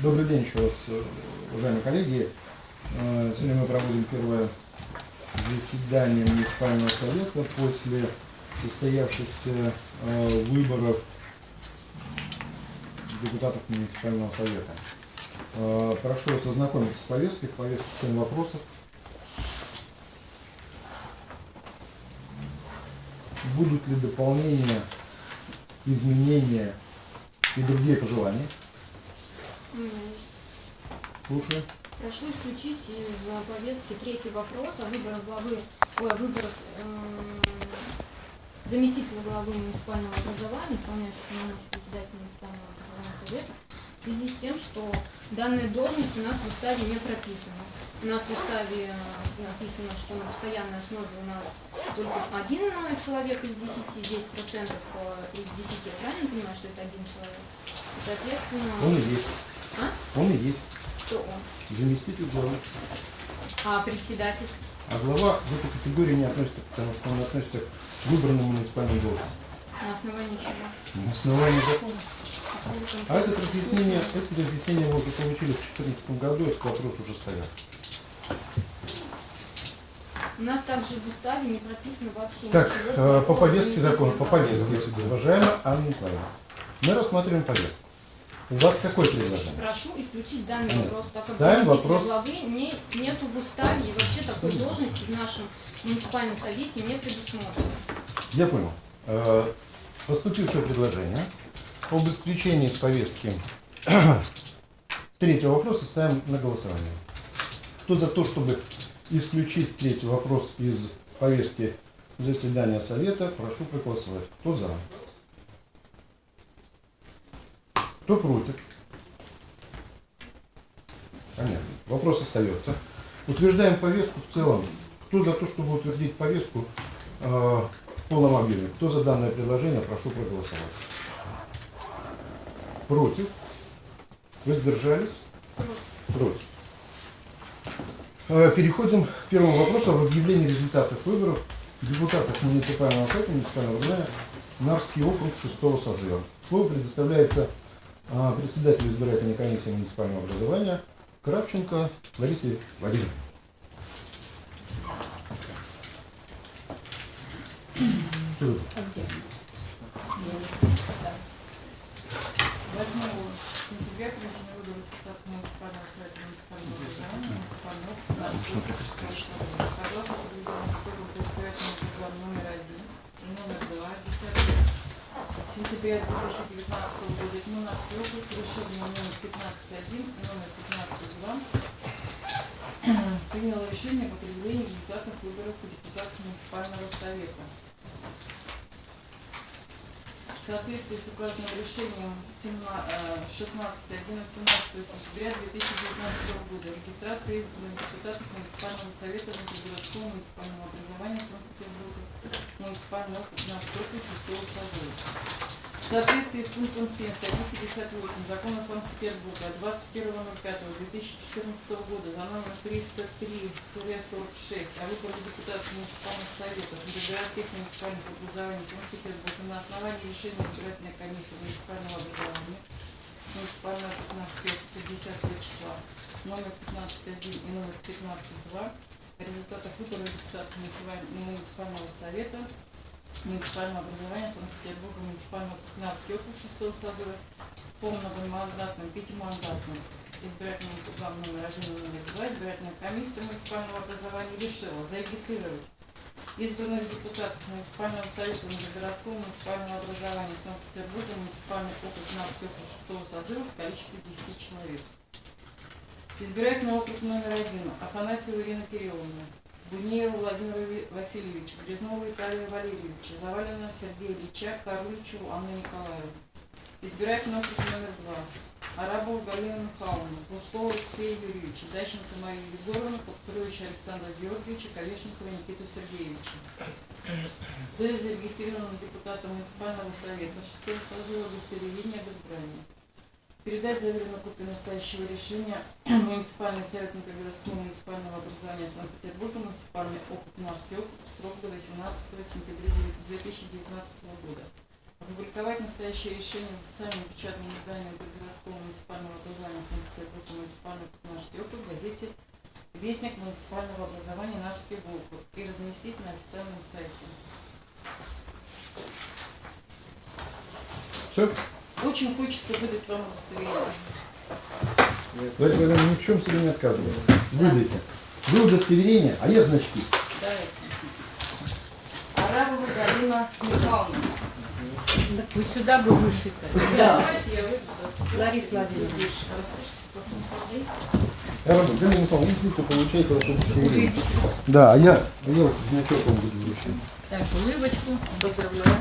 Добрый день еще раз, э, уважаемые коллеги. Э, Сегодня мы проводим первое заседание муниципального совета после состоявшихся э, выборов депутатов муниципального совета. Прошу вас ознакомиться с повесткой, повестка 7 вопросов. Будут ли дополнения, изменения и другие пожелания? Слушаю. Прошу исключить из э, повестки третий вопрос о выборах главы, ой, о выборах эм, заместителя главы муниципального образования, исполняющего полномочия председателя муниципального образования совета, в связи с тем, что данная должность у нас в уставе не прописана. У нас в уставе э, написано, что на постоянной основе у нас только один э, человек из 10, 10 процентов из 10, я правильно понимаю, что это один человек? И, соответственно, Он и есть. А? Он и есть. Кто он? Заместитель главы. А председатель? А глава в эту категорию не относится, потому что он относится к выбранным муниципальным должностям. На основании чего? На основании закона. Какого А это разъяснение, это разъяснение мы уже получили в 2014 году, этот вопрос уже стоял. У нас также в уставе не прописано вообще Так, ничего э, по повестке закона, по повестке, уважаемая Анна Николаевна, мы рассматриваем повестку. У вас какое предложение? Прошу исключить данный Нет. вопрос, так как Ставим вопрос. главы не, нету в уставе и вообще такой должности в нашем муниципальном совете не предусмотрено. Я понял. Э, Поступившее предложение об исключении из повестки третьего вопроса ставим на голосование. Кто за то, чтобы исключить третий вопрос из повестки заседания совета, прошу проголосовать. Кто за? Кто против? Понятно. Вопрос остается. Утверждаем повестку в целом. Кто за то, чтобы утвердить повестку э, в полном объеме? Кто за данное предложение, прошу проголосовать. Против? Воздержались? Против. Э, Переходим к первому вопросу об объявлении результатов выборов депутатов муниципального совета муниципального управления Нарский округ 6 созыва. Слово предоставляется а, председателю избирательной комиссии муниципального образования Кравченко Ларисе Владимировне. Что это? 8 сентября проведены выборы депутатов муниципального совета муниципального образования муниципального округа Что приписать, Согласно программ номер один и номер два 10 сентября 2019 года Этнонарский округ решение номер 15.1 и номер 15.2 приняло решение об определении результатов выборов депутатов муниципального совета. В соответствии с указанным решением 16-11-17 сентября 2019 года регистрация избранных депутатов муниципального совета внутригородского муниципального образования Санкт-Петербурга муниципального округа 15 округ 6 созыва. В соответствии с пунктом 7 статьи 58 закона Санкт-Петербурга от 21.05.2014 года за номер 303-46 о выборе депутатов муниципальных советов городских муниципальных образований Санкт-Петербурга на основании решения избирательной комиссии муниципального образования муниципального 15 50 числа номер 15.1 и номер 15.2 о результатах выбора депутатов муниципального совета муниципального образования Санкт-Петербурга, муниципального 15 округ 6 созыва, полномандатным, пятимандатным избирательным округам номер 1 и номер 2 избирательная комиссия муниципального образования решила зарегистрировать избранных депутатов муниципального совета городского муниципального образования Санкт-Петербурга, муниципальный округ 15 округ 6 созыва в количестве 10 человек. Избирательный округ номер 1 Афанасьева Ирина Кирилловна, Бунеева Владимира Ви- Васильевича, Грязнова Виталия Валерьевича, Завалина Сергея Ильича, Коруличеву Анны Николаевны. Избирательный округ номер два. Арабова Галина Михайловна, Пустова Алексея Юрьевича, Дащенко Марию Егоровну, Подкровича Александра Георгиевича, Ковешникова Никиту Сергеевича. Были зарегистрированы депутатом муниципального совета шестого созыва удостоверения об избрании. Передать заверенную копию настоящего решения муниципальный совет городского муниципального образования Санкт-Петербурга, муниципальный округ Нарский округ, срок до 18 сентября 2019 года. опубликовать настоящее решение в официальном печатном издании городского муниципального образования Санкт-Петербурга муниципального Кутнарский округ в газете Вестник муниципального образования Нарвский округ и разместить на официальном сайте. Все? Очень хочется выдать вам удостоверение. Давайте ни в чем себе не отказывается. Выдайте. Вы удостоверение, а я значки. Давайте. Арабова Галина Михайловна. Вы сюда бы вышито. Давайте я выйду. Лариса Владимировна. Распишитесь потом. Я вам Галина Михайловна, идите, получайте ваше удостоверение. Да, а я, а я вот значок вам буду вручать. Так, улыбочку. Поздравляю.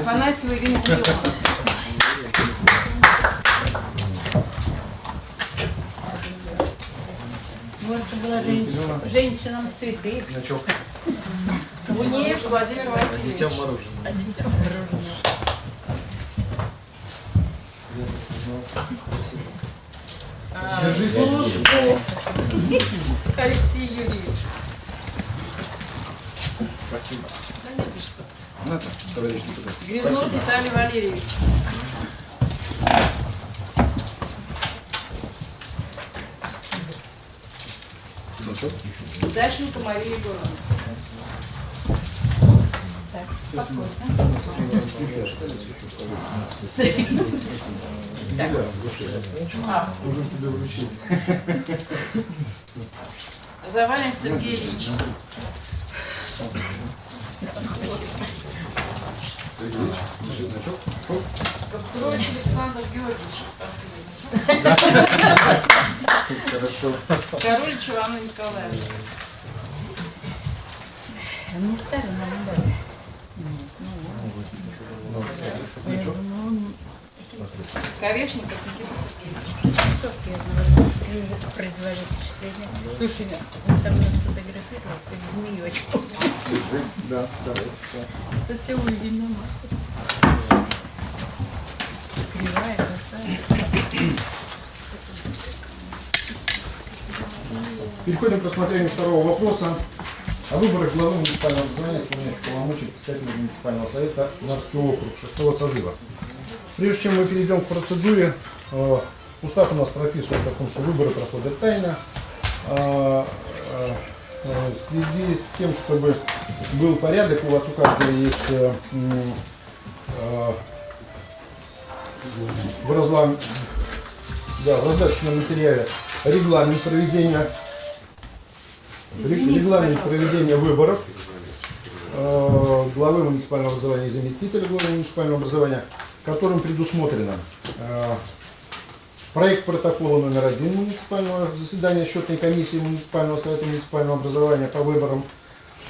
Афанасьева Ирина. Вот это была женщина. Женщинам цветы. Значок. Гунеев Владимир Васильевич. А детям мороженое. А, Глушков Алексей Юрьевич. На-то, товарищ депутат. Грязнов Виталий Валерьевич. Дащенко Мария Егоровна. Так, спокойно. А, Уже тебе вручить. Завалин Сергей Ильич. Каптурович Александр Георгиевич. Хорошо. Королич Ивана Николаевна. Мне старый нам дали. Значок. Корешников Никита Сергеевич. Впечатление. Слушай, он там меня сфотографировал, как змеечку. Да, да. Это все Кривая, косая. Переходим к рассмотрению второго вопроса о выборах главы муниципального образования, исполняющего полномочий представителя муниципального совета Нарвский округ шестого созыва. Прежде чем мы перейдем к процедуре, э, устав у нас прописан о что выборы проходят тайно. Э, э, э, В связи с тем, чтобы был порядок, у вас у каждого есть в разлам- да, в раздаточном материале регламент проведения Извините, регламент пожалуйста. проведения выборов э, главы муниципального образования и заместителя главы муниципального образования, которым предусмотрено э, проект протокола номер один муниципального заседания счетной комиссии муниципального совета муниципального образования по выборам,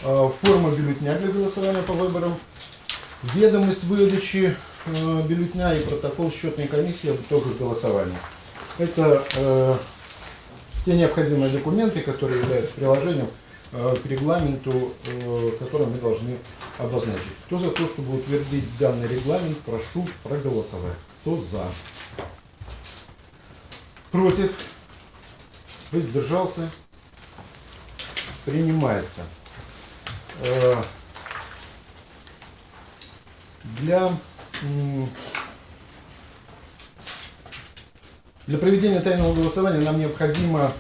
э, форма бюллетня для голосования по выборам, ведомость выдачи э, бюллетня и протокол счетной комиссии об итогах голосования. Это э, те необходимые документы, которые являются приложением э, к регламенту, э, который мы должны обозначить. Кто за то, чтобы утвердить данный регламент, прошу проголосовать. Кто за? Против? Воздержался? Принимается. Э, Для Для проведения тайного голосования нам необходимо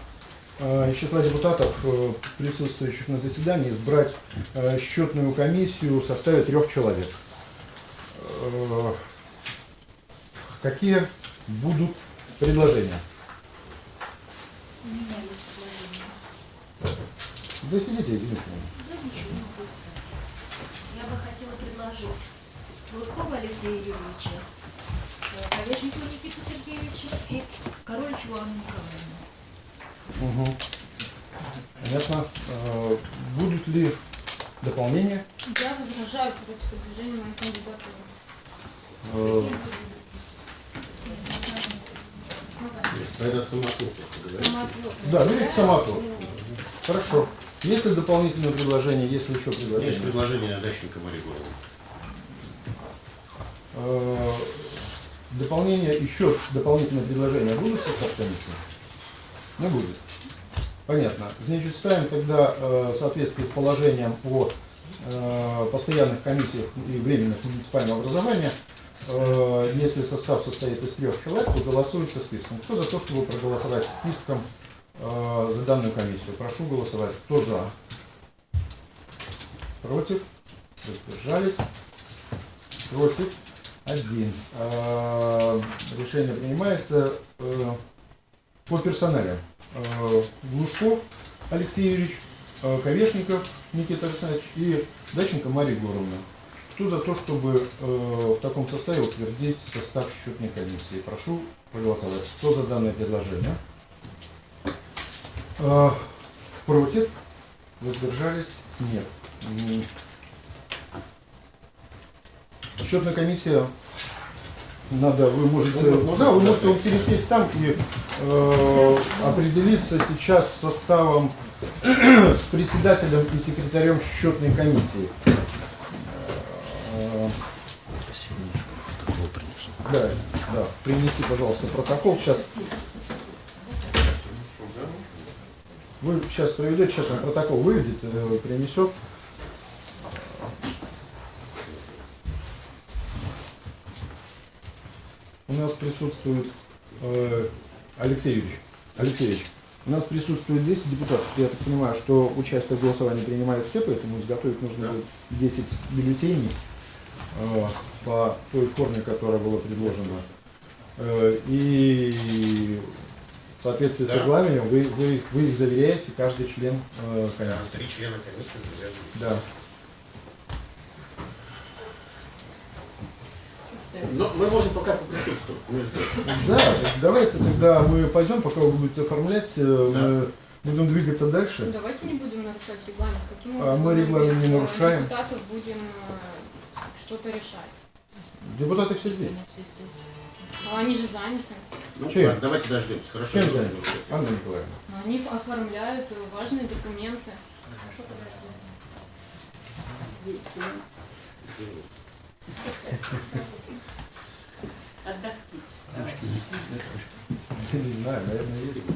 э, из числа депутатов, э, присутствующих на заседании, избрать э, счетную комиссию в составе трех человек. Какие будут предложения? Да сидите, Петровна. Да ничего не знать. Я бы хотела предложить Лужкова Алексея Юрьевича, Колешникова Никиту Сергеевича и Короличу Анну Николаевну. Мгм. Понятно. Э, Будут ли дополнения? Я возражаю против выдвижения моей кандидатуры. Э, Это просто, да? Да, берите самотур. Хорошо. Есть ли дополнительные предложения, есть ли еще предложения? Есть предложение на Дащенко. Э, Дополнение, еще дополнительные предложения будут в состав комиссии? Не будет. Понятно. Значит, ставим тогда э, в с положением о э, постоянных комиссиях и временных муниципального образования, э, если состав состоит из трех человек, то голосуется списком. Кто за то, чтобы проголосовать списком э, за данную комиссию? Прошу голосовать. Кто за? Против? Воздержались? Против? Один. Э, Решение принимается э, по персоналям. Э, Глушков Алексей Юрьевич, э, Ковешников Никита Александрович и Даченко Мария Егоровна. Кто за то, чтобы в таком составе утвердить состав счетной комиссии? Прошу проголосовать. Кто за данное предложение? Против? Воздержались? Нет. Счетная комиссия надо, вы можете, Ну, да, вы можете вот пересесть там и э, определиться сейчас с составом с председателем и секретарем счетной комиссии. Да, да, принеси, пожалуйста, протокол. Сейчас вы сейчас проведете, сейчас он протокол выведет, э, принесет. У нас присутствует э. Алексей Юрьевич, у нас присутствует 10 депутатов. Я так понимаю, что участие в голосовании принимают все, поэтому изготовить нужно Да. будет 10 бюллетеней э, по той форме, которая была предложена. Э, и в соответствии с Да. регламентом вы, вы, вы их заверяете, каждый член э, комиссии. Три члена комиссии завязаны. Да. Но мы можем пока поприсутствовать. Да, давайте тогда мы пойдем, пока вы будете оформлять, э, мы будем двигаться дальше. Ну, Давайте не будем нарушать регламент. Каким А мы регламент не нарушаем. депутатов будем э, что-то решать? Депутаты все здесь. А они же заняты. Ну, Чем? ладно, давайте дождемся. Хорошо. Чем заняты? Анна Николаевна. Но Они оформляют э, важные документы. Отдохните. Не знаю, наверное, есть.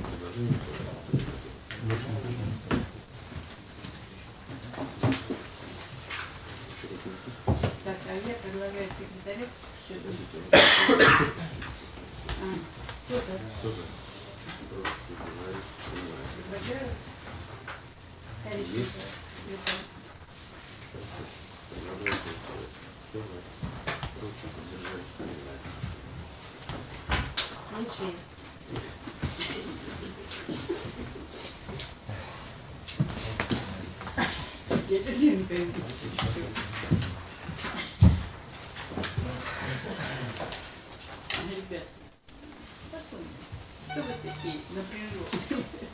Так, а я предлагаю секретарю все это А, Кто за? Предлагаю. Количество. секретарь. Меньше. Я Леринка Ребят, спокойно. Кто вы такие напряженные?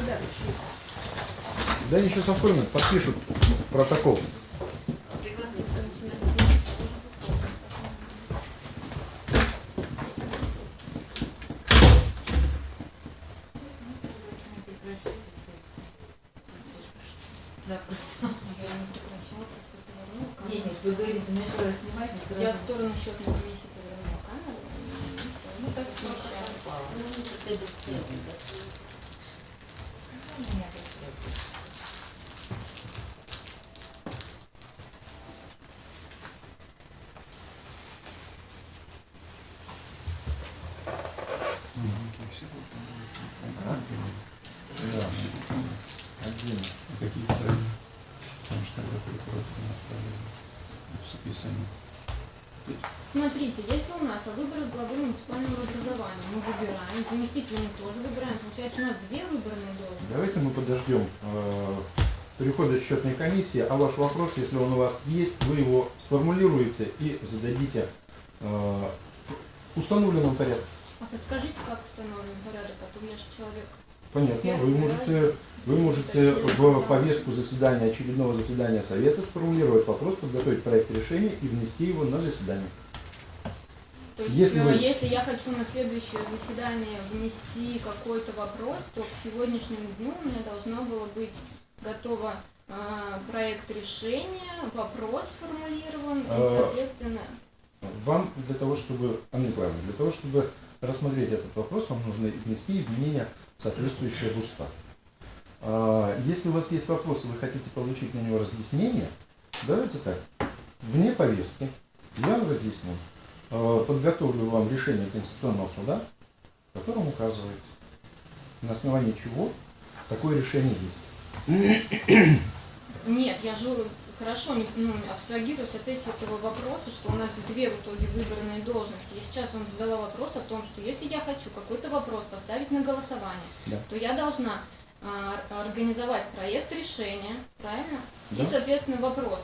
Куда вы шли? Да они сейчас оформят, подпишут протокол. Я в сторону счетной комиссии повернула камеру. Ну, так смещалась. Да. Один. Какие правила? Потому что тогда прокуратура направила в списание. Смотрите, если у нас о выборах главы муниципального образования мы выбираем, заместителя мы тоже выбираем, получается у нас две выборные должности. Давайте мы подождем э, перехода счетной комиссии, а ваш вопрос, если он у вас есть, вы его сформулируете и зададите э, в установленном порядке. А подскажите, как установлен порядок, а то я же человек. Понятно, вы можете, вы можете в повестку заседания, очередного заседания Совета сформулировать вопрос, подготовить проект решения и внести его на заседание. То есть, Если э, вы- если я хочу на следующее заседание внести какой-то вопрос, то к сегодняшнему дню у меня должно было быть готово э, проект решения, вопрос сформулирован, и, А, соответственно, вам для того, чтобы, Анна Николаевна, для того, чтобы рассмотреть этот вопрос, вам нужно внести изменения, соответствующие в устав. А, Если у вас есть вопросы, вы хотите получить на него разъяснение, давайте так, вне повестки. Я вам разъясню, подготовлю вам решение Конституционного суда, в котором указывается, на основании чего такое решение есть. Нет, я же хорошо не, ну, абстрагируюсь от этого вопроса, что у нас две в итоге выбранные должности. Я сейчас вам задала вопрос о том, что если я хочу какой-то вопрос поставить на голосование, Да. то я должна организовать проект решения, правильно? Да. И, соответственно, вопрос.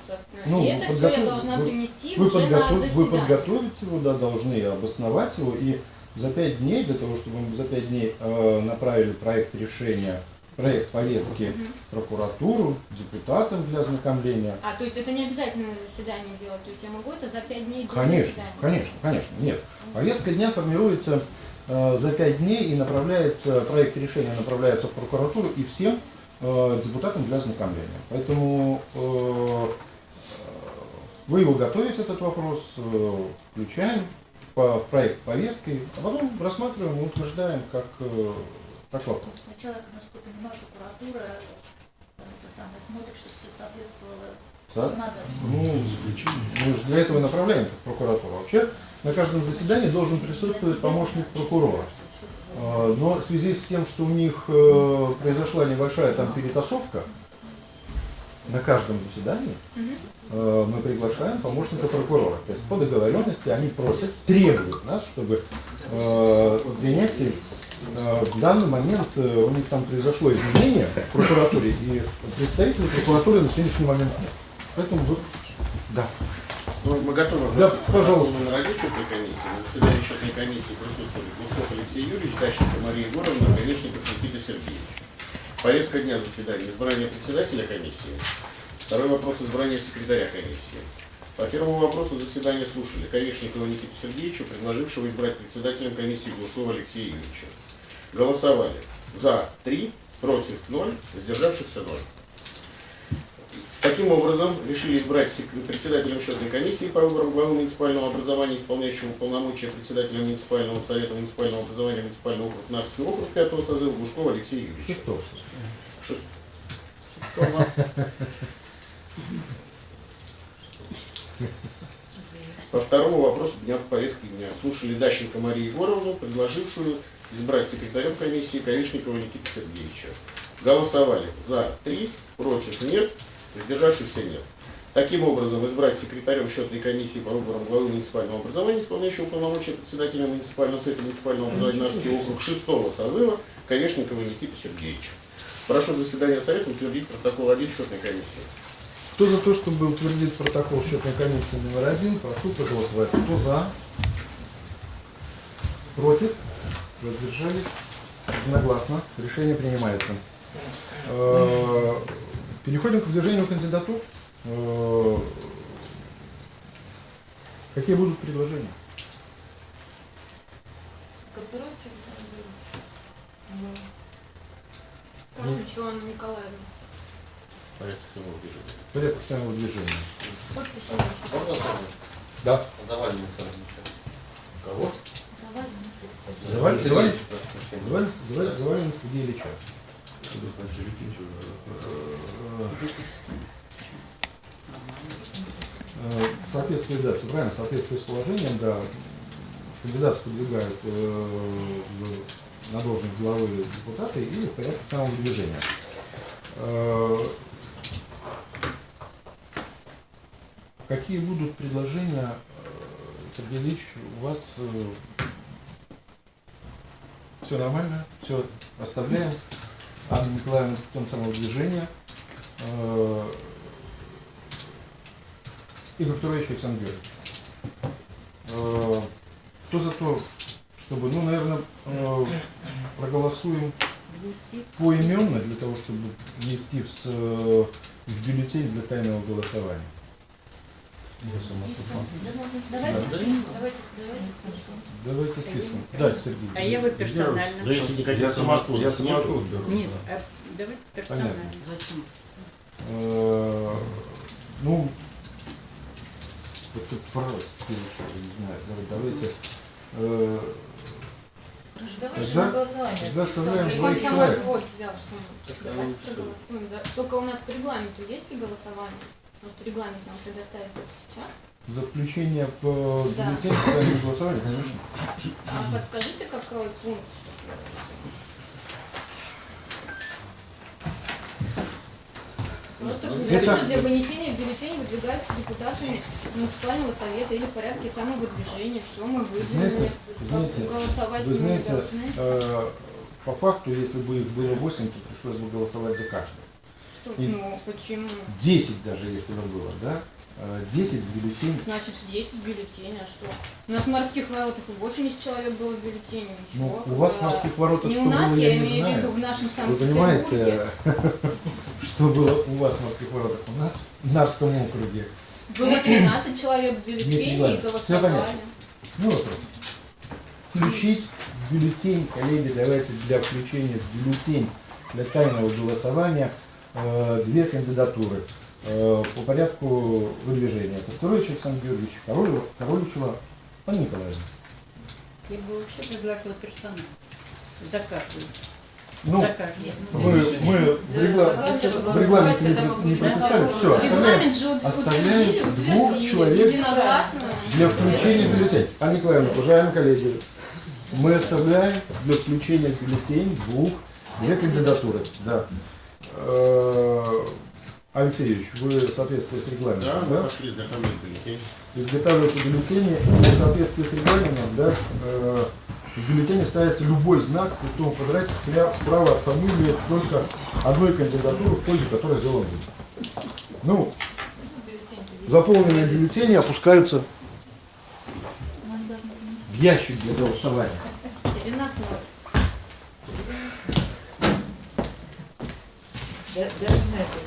Ну, и это все я должна принести Вы, уже на подготов- вы заседание. подготовить его, да, должны обосновать его, и за пять дней, для того, чтобы мы за пять дней э, направили проект решения, проект повестки в прокуратуру, депутатам для ознакомления. А, то есть это не обязательно на заседание делать, то есть я могу это за пять дней до Конечно, заседания? конечно, конечно, нет. Повестка дня формируется за пять дней и направляется, проект решения направляется в прокуратуру и всем э, депутатам для ознакомления. Поэтому э, вы его готовите, этот вопрос, э, включаем в проект повестки, а потом рассматриваем и утверждаем как, э, как вопрос. Сначала, насколько я понимаю, прокуратура э, самое смотрит, чтобы все соответствовало Да? законодательству. Ну, мы же для этого направляем в прокуратуру. Вообще на каждом заседании должен присутствовать помощник прокурора. А, Но в связи с тем, что у них э, произошла небольшая там перетасовка, на каждом заседании э, мы приглашаем помощника прокурора. То есть по договоренности они просят, требуют нас, чтобы принятие э, в данный момент у них там произошло изменение в прокуратуре, и представителей прокуратуры на сегодняшний момент нет. Поэтому вы... Да. Ну, мы готовы. Да, пожалуйста. На расчетной комиссии. На заседании счетной комиссии присутствовали Глушков Алексей Юрьевич, Дащенко Мария Егоровна, Конечно Никита Сергеевич. Повестка дня заседания. Избрание председателя комиссии. Второй вопрос избрания секретаря комиссии. По первому вопросу заседание слушали Ковешникова Никита Сергеевича, предложившего избрать председателем комиссии Глушкова Алексея Юрьевича. Голосовали за 3, против 0, сдержавшихся 0. Таким образом, решили избрать председателем счетной комиссии по выборам главы муниципального образования, исполняющего полномочия председателя муниципального совета муниципального образования муниципального округа Нарский округ 5 созыва Глушкова Алексея Юрьевича. Шестого. Шест- Шестого. По второму вопросу дня повестки дня слушали Дащенко Марию Егоровну, предложившую избрать секретарем комиссии Ковешникова Никита Сергеевича. Голосовали за 3, против нет, воздержавшихся нет. Таким образом, избрать секретарем счетной комиссии по выборам главы муниципального образования, исполняющего полномочия председателя муниципального совета муниципального образования Нарский округ 6 созыва Ковешникова Никита Сергеевича. Прошу заседание совета утвердить протокол 1 счетной комиссии. Кто за то, чтобы утвердить протокол счетной комиссии номер один, прошу проголосовать. Кто за? Против? Воздержались? Единогласно. Решение принимается. Переходим к выдвижению кандидатур. Э, Какие будут предложения? Юрьевич. Карлычу Анна Николаевна. Порядок самого движения. Порядок самого движения. Можно сразу? Да. Завалим Александр Ильич. Кого? Давай, мы с- Заваль- Сергей Заваль- Э, соответствии, да, все правильно, в соответствии с положением, да, кандидатов выдвигают э, на должность главы депутата или в порядке самого движения. Э, Какие будут предложения, э, Сергей Ильич, у вас все нормально, все оставляем. Анна Николаевна путем самого движения. Э, Игорь Петрович Александр Георгиевич. Э, Кто за то, чтобы, ну, наверное, э, проголосуем поименно для того, чтобы внести в, э, в бюллетень для тайного голосования. Давайте Да. список, давайте, давайте список. Давайте списком. Да, Сергей. А я вот персонально. Да если никаких Я сама, я самоотвод беру. Нет, а давайте персонально. Зачем? Э, Ну, Вот тут просто, я не знаю, давай- давайте, э, Давай Тогда- же на голосование. двоих человек. взял, что давайте проголосуем. да. Только у нас по регламенту есть ли голосование? Может, регламент нам предоставит сейчас? за включение в э, Да. бюллетень тайного голосования, конечно. А подскажите, какой пункт? Просто Это- говорится, для вынесения в бюллетень выдвигаются депутатами муниципального совета или в порядке самовыдвижения. Все мы выдвинули. Знаете, знаете, Голосовать Вы мы не знаете, должны. э, по факту, если бы их было 8, то пришлось бы голосовать за каждый. И- Ну, почему? 10 даже, если бы было, да? Э, 10 бюллетеней. Значит, 10 бюллетеней, а что? У нас в морских воротах и 80 человек было в бюллетене, Ну, ничего. у вас в морских воротах Не что у нас, было, я, я не имею в виду в нашем Вы Санкт-Петербурге. понимаете, что было у вас в морских воротах? У нас в Нарском округе. Было 13 человек в бюллетене и голосовали. понятно. Ну вопрос. Включить бюллетень, коллеги, давайте для включения в бюллетень для тайного голосования две кандидатуры э, по порядку выдвижения. Костурович Александр Георгиевич, Королева, Короличева, Анна Николаевна. Я бы вообще предлагала персонал. За каждую. Ну, За каждую. мы, мы в, регла- в регламенте не, не прописали. Все, оставляем оставляем двух человек для включения в бюллетень. Анна Николаевна, уважаемые коллеги, мы оставляем для включения в бюллетень двух, две кандидатуры. Да. Э, Алексей Юрьевич, вы в соответствии с регламентом, Да, да? мы пошли знакомые бюллетени. изготавливаются бюллетени, в соответствии с регламентом, да, э, в бюллетене ставится любой знак в пустом квадрате справа от фамилии только одной кандидатуры, в пользу которой сделан выбор. Ну, заполненные бюллетени опускаются в ящик для голосования. Даже на это,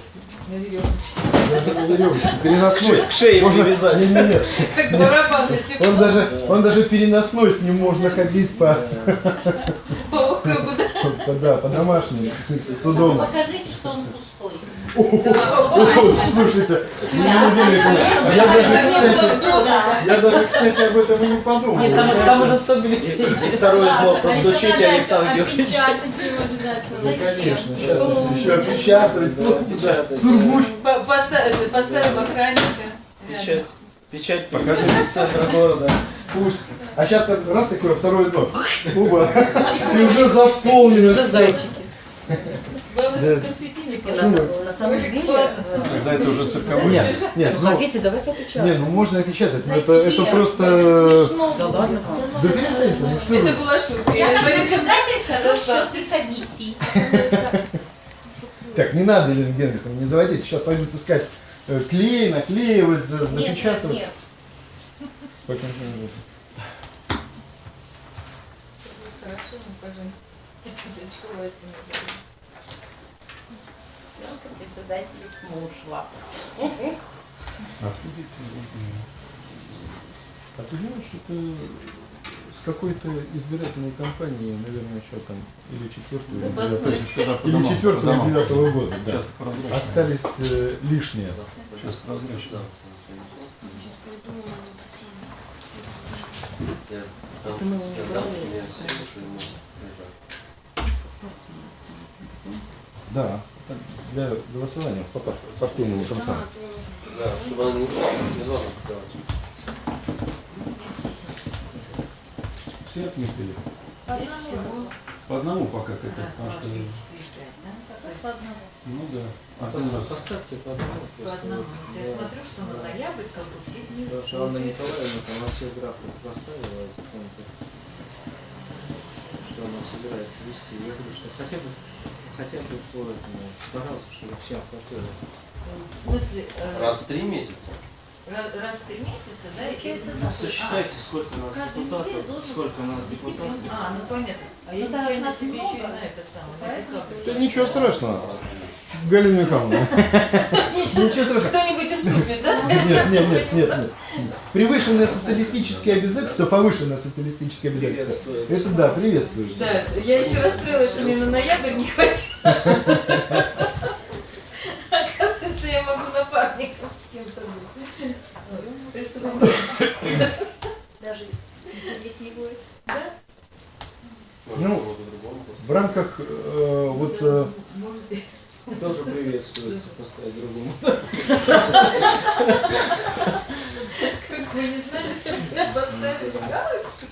на веревочке. Даже на веревочке, переносной. К шее Можно, привязать. не, не, не. Как барабанный стекло. Он даже, он даже переносной с ним можно ходить по, По да? по, да, по домашнему. Покажите, что он пустой. Слушайте, ну, я даже, кстати, я даже, кстати, об этом и не подумал. Нет, там, уже 100 бюллетеней. И второй постучите, надо Александр Георгиевич. Обязательно. Ну, конечно, сейчас Ну, еще ну, да, сургуч. По- поставим- Поставим охранника. Печать. Печать покажите с центра города. Пусть. А сейчас так, раз такое второе дно. Оба. И уже заполнено. Уже зайчики. Главное, Да. что не На, самом- на самом деле, э, Тогда это уже цирковой. Нет, нет, ну, хотите, давайте не, опечатаем. ну можно опечатать, но это, это просто... Да ладно. Да перестаньте, ну что Это была шутка. Я как председатель сказал, что ты комиссии. Так, не надо, Елена Генриховна, не заводите. Сейчас пойдут искать э, клей, наклеивать, за- Нет, нет, запечатывать. нет. Не. Хорошо, ну, пожалуйста. Дочка Вася назовем. Председатель ушла. А ты знаешь, это с какой-то избирательной кампании, наверное, что там, или четвертого, или четвертого, девятого года, да. Остались э, лишние. Сейчас прозрачно. Это мы его не брали. Да, для голосования по пар- партийному да, то- Да, чтобы она не ушла, не должна вставать. Все отметили. Здесь всего По одному пока к этому, потому что... Ну да. Один раз. Поставьте по одному. по одному. вот, Я да. смотрю, что на ноябрь как бы всех не Потому что Анна Николаевна там на всех графах поставила что она собирается вести. Я говорю, что хотя бы, хотя бы по этому, пожалуйста, чтобы всем хватило. В смысле, э, Раз в три месяца. раз, раз в три месяца, да? Получается, или- да. А, Сосчитайте, сколько у нас депутатов, сколько у нас депутатов. А, ну понятно. А я Ну, нечаянно нас себе еще и на этот самый, на Да ничего страшного. Галине Михайловне. Кто-нибудь уступит, да? Нет, нет, нет, нет, нет. Превышенное социалистическое обязательство, повышенное социалистическое обязательство. Это да, приветствуется. Да, я еще расстроилась, что мне на ноябрь не хватило. Оказывается, я могу напарником с кем-то быть. Даже интереснее будет. Да? Ну, в рамках э, стоит поставить другому. Как вы не знали, что меня поставили галочку?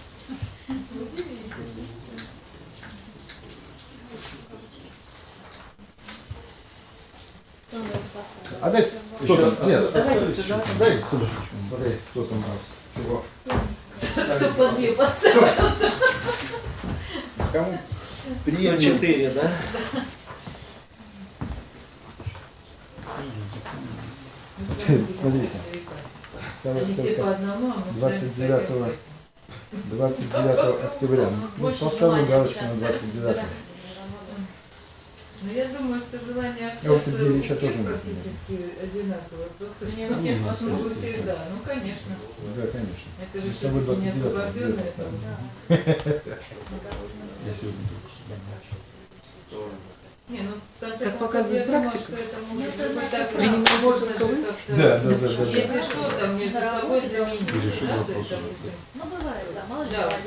А дайте, кто Еще там? Нет, еще? Дайте сюда. Смотреть, кто там у нас. Чего? Кто под мне поставил? Кому? Ну, Приемлемо. четыре, да? Смотрите. Осталось только одному, а мы с 29 вами 29 октября. Ну, поставлю галочку на общаться с 29. по- Ну, я думаю, что желание Я у всех тоже практически одинаковое. Просто Не что у всех ну, по-своему. всегда. Ну, конечно. Да, конечно. Это же все-таки не 29 освобожденное. Я сегодня только Не, ну, Как показывает я думаю, практика. что это может Ну, это быть наша так, практика. можно же как-то, Да, да, да, да. да. если что, там между собой заменить. Ну, бывает, да, мало ли Да, что-то.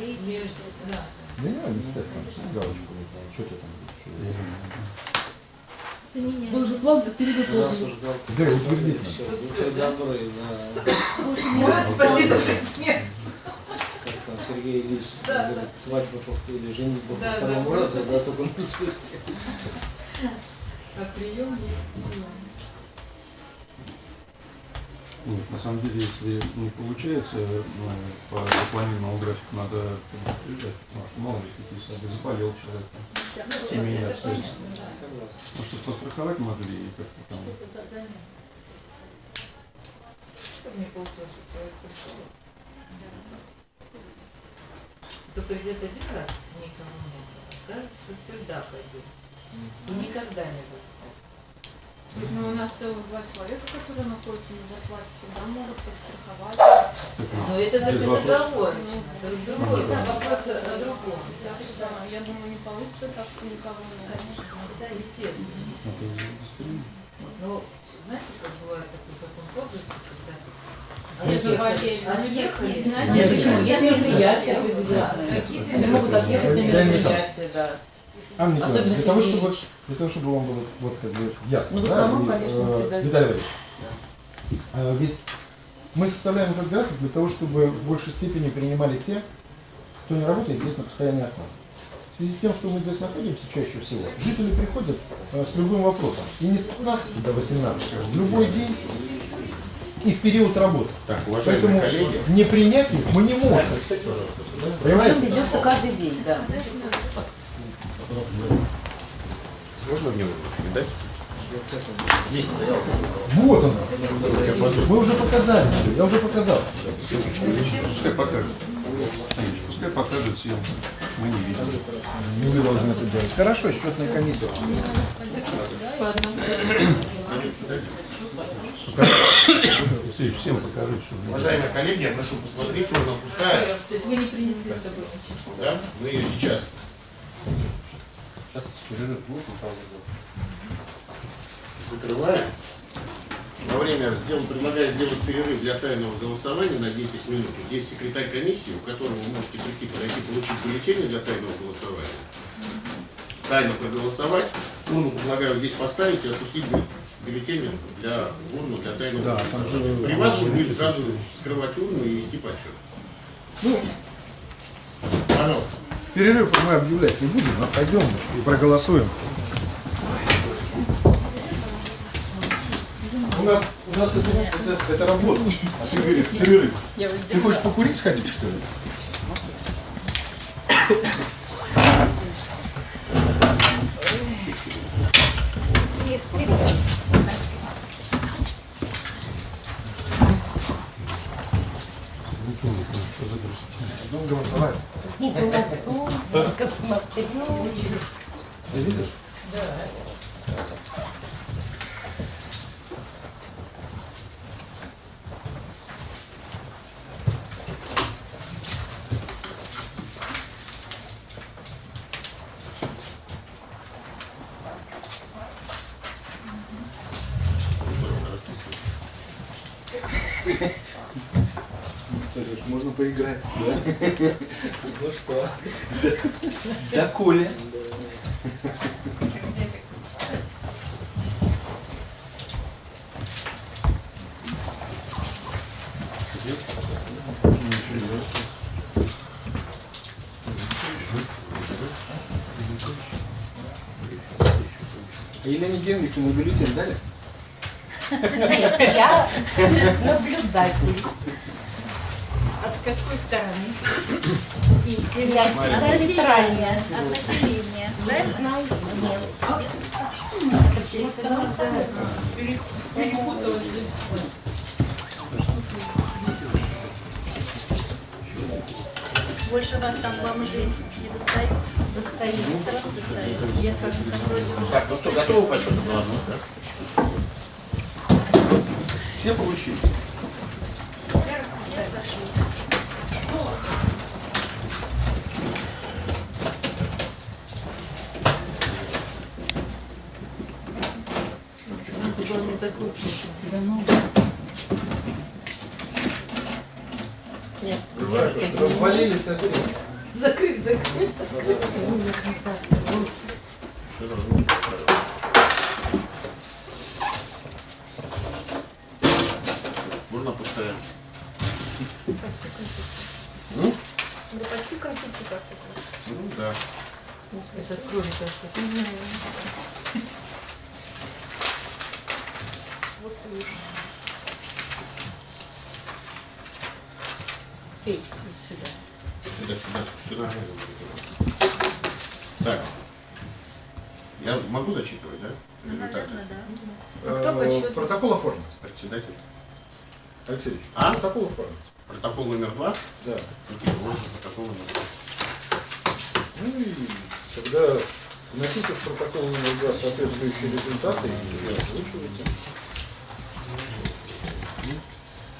да. Да не надо, не ставь там галочку. Что ты там. Вы уже славу галка. Да, утвердить Все, добры, да. Может спасти только смерть. Сергей Ильич Да, говорит, свадьба повторили, женитьба по Да, да, второму да. разу, да, только на спуске. А прием есть прием. Нет, на самом деле, если не получается, ну, по запланированному графику надо предупреждать, потому что мало ли какие сады заболел человек, Ну, семейные это понятно, обстоятельства. да. Ну, чтобы постраховать могли и как-то там. Чтобы не получилось, что человек пришел. Только где-то один раз никому не было. Кажется, что всегда пойдет. И никогда не достать. Слушай, ну у нас целых два человека, которые находятся на зарплате, всегда могут подстраховать. Но это даже вопросов. заговорочно. Это другой, Да. вопрос о другом. Так что я думаю, не получится так, что никого не Конечно, всегда. Естественно. Ну, знаете, как бывает такой закон подлости, когда Все заболели. Отъехали. Это почему? Есть мероприятия Да, определенные. какие-то Они могут отъехать на Да, мероприятие, да. Анна Николаевна, Особенно для того, чтобы, для того, чтобы вам было вот как бы ясно, Ну, в да, основном, и, конечно, э, всегда Виталий. Валерьевич, э, ведь мы составляем этот график для того, чтобы в большей степени принимали те, кто не работает здесь на постоянной основе. В связи с тем, что мы здесь находимся чаще всего, жители приходят э, с любым вопросом. И не с 15 до 18, в любой день и в период работы. Так, уважаемые Поэтому коллеги, не принять их мы не можем. Понимаете? ведется каждый день, да. можно мне передать? Здесь стоял. Вот оно. Мы уже показали все, я уже показал. Пускай покажет. Пускай покажет всем. Мы не видим. Не вы должны это делать. Хорошо, счетная комиссия. по одному. Алексеевич, всем покажите, что Уважаемые коллеги, я прошу посмотреть, урна пустая. То есть вы не принесли с собой. Да? Мы ее сейчас Сейчас перерыв будет, закрываем. Во время сдел- предлагаю сделать перерыв для тайного голосования на 10 минут. Есть секретарь комиссии, у которого вы можете прийти, подойти, получить бюллетени для тайного голосования. Тайно проголосовать. Урну предлагаю здесь поставить и отпустить бю- бюллетени для урну для тайного Да, же- При вас же будет сразу скрывать урну и вести подсчет. Ну, Пожалуйста. перерыв мы объявлять не будем, а пойдем и проголосуем. У нас, у нас это, это, это работа. А ты говоришь, перерыв. Ты хочешь покурить сходить, что ли? Ждем голосовать. Только смотрю. Ты видишь? Сереж, можно поиграть. Да? Ну что? Да Коля. Елене Генрику мы бюллетень дали? Нет, я наблюдатель. С какой стороны? И От населения. От населения. Да, я знаю. Нет. Перепуталась. Больше вас там бомжи не достают? Достаю. Сразу достают. Я скажу, так. Так, ну что, готовы по счету да? Все получили. Все прошли. Было не закручивать. Развалили совсем. Закрыть, закрыть. Можно пустая. Почти конституция. М? Да почти конституция. Ну да. Это кровь Вот лучше. Эй, сюда. Сюда, сюда, сюда. Так. Я могу зачитывать, да? Результаты. Наверное, да. А кто счету? Протокол оформить. Председатель. Алексей Ильич, А? протокол оформить. Протокол номер два. Да. Никита, протокол номер два. Ну и тогда вносите в протокол два соответствующие результаты и озвучивайте.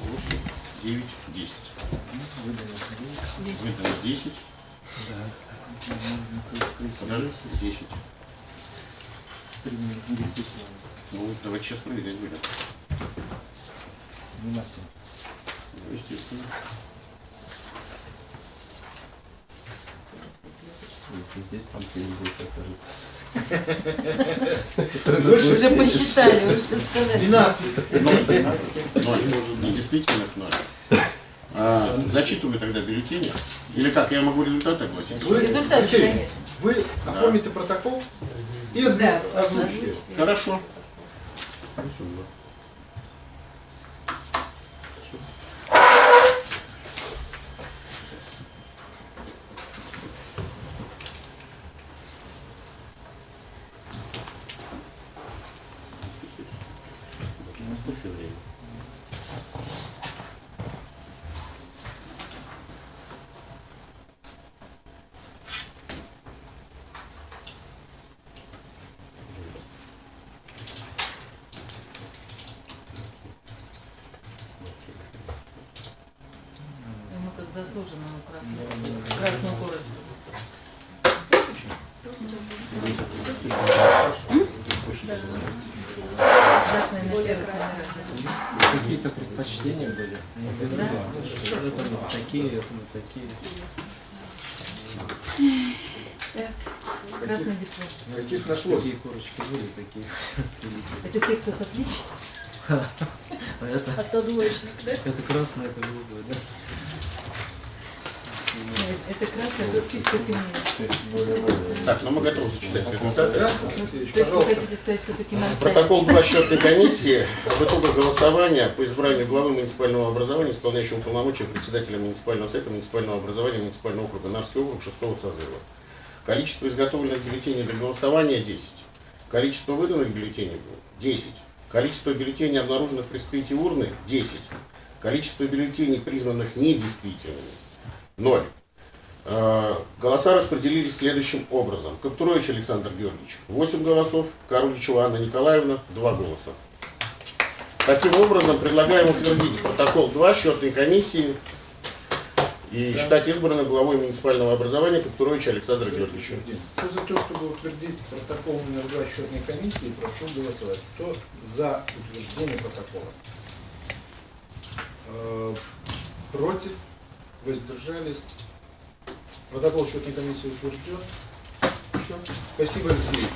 Восемь, девять, десять. Выдано десять. Подожди, десять. Ну, давай честно проверять будем. Ну, естественно. Если здесь панцирь больше окажется. Уже посчитали, вы что сказали. 12. Ноль. Ноль. Недействительных ноль. А, зачитываю тогда бюллетени. Или как, я могу результаты огласить? Вы, Результаты, Алексей конечно. Вы оформите протокол и озву- Да, озвучите. Хорошо. Ну, как заслуженному красному, красному городу. Красное на Более первый красное. Какие-то предпочтения были? Да? Что это вот такие, это вот такие. Красный диплом. Каких нашлось? Такие корочки были, такие. Это те, кто с отличием. А это, А кто двоечник, да? это красное, это голубое, да? Это красный, а тут чуть потемнее. Так, ну мы готовы зачитать результаты. Да? Ну, пожалуйста. Протокол 2 счетной комиссии в итогах голосования по избранию главы муниципального образования, исполняющего полномочия председателя муниципального совета муниципального образования муниципального округа Нарский округ 6 созыва. Количество изготовленных бюллетеней для голосования 10. Количество выданных бюллетеней 10. Количество бюллетеней, обнаруженных при вскрытии урны 10. Количество бюллетеней, признанных недействительными 0. Э, Голоса распределились следующим образом. Каптурович Александр Георгиевич 8 голосов, Каруличева Анна Николаевна 2 голоса. Таким образом, предлагаем утвердить протокол 2 счетной комиссии и считать избранным главой муниципального образования Каптуровича Александра Георгиевича. Кто за то, чтобы утвердить протокол номер два счетной комиссии, прошу голосовать. Кто за утверждение протокола? Э, Против? Воздержались? Протокол счетной комиссии утвержден. Все. Спасибо, Алексей.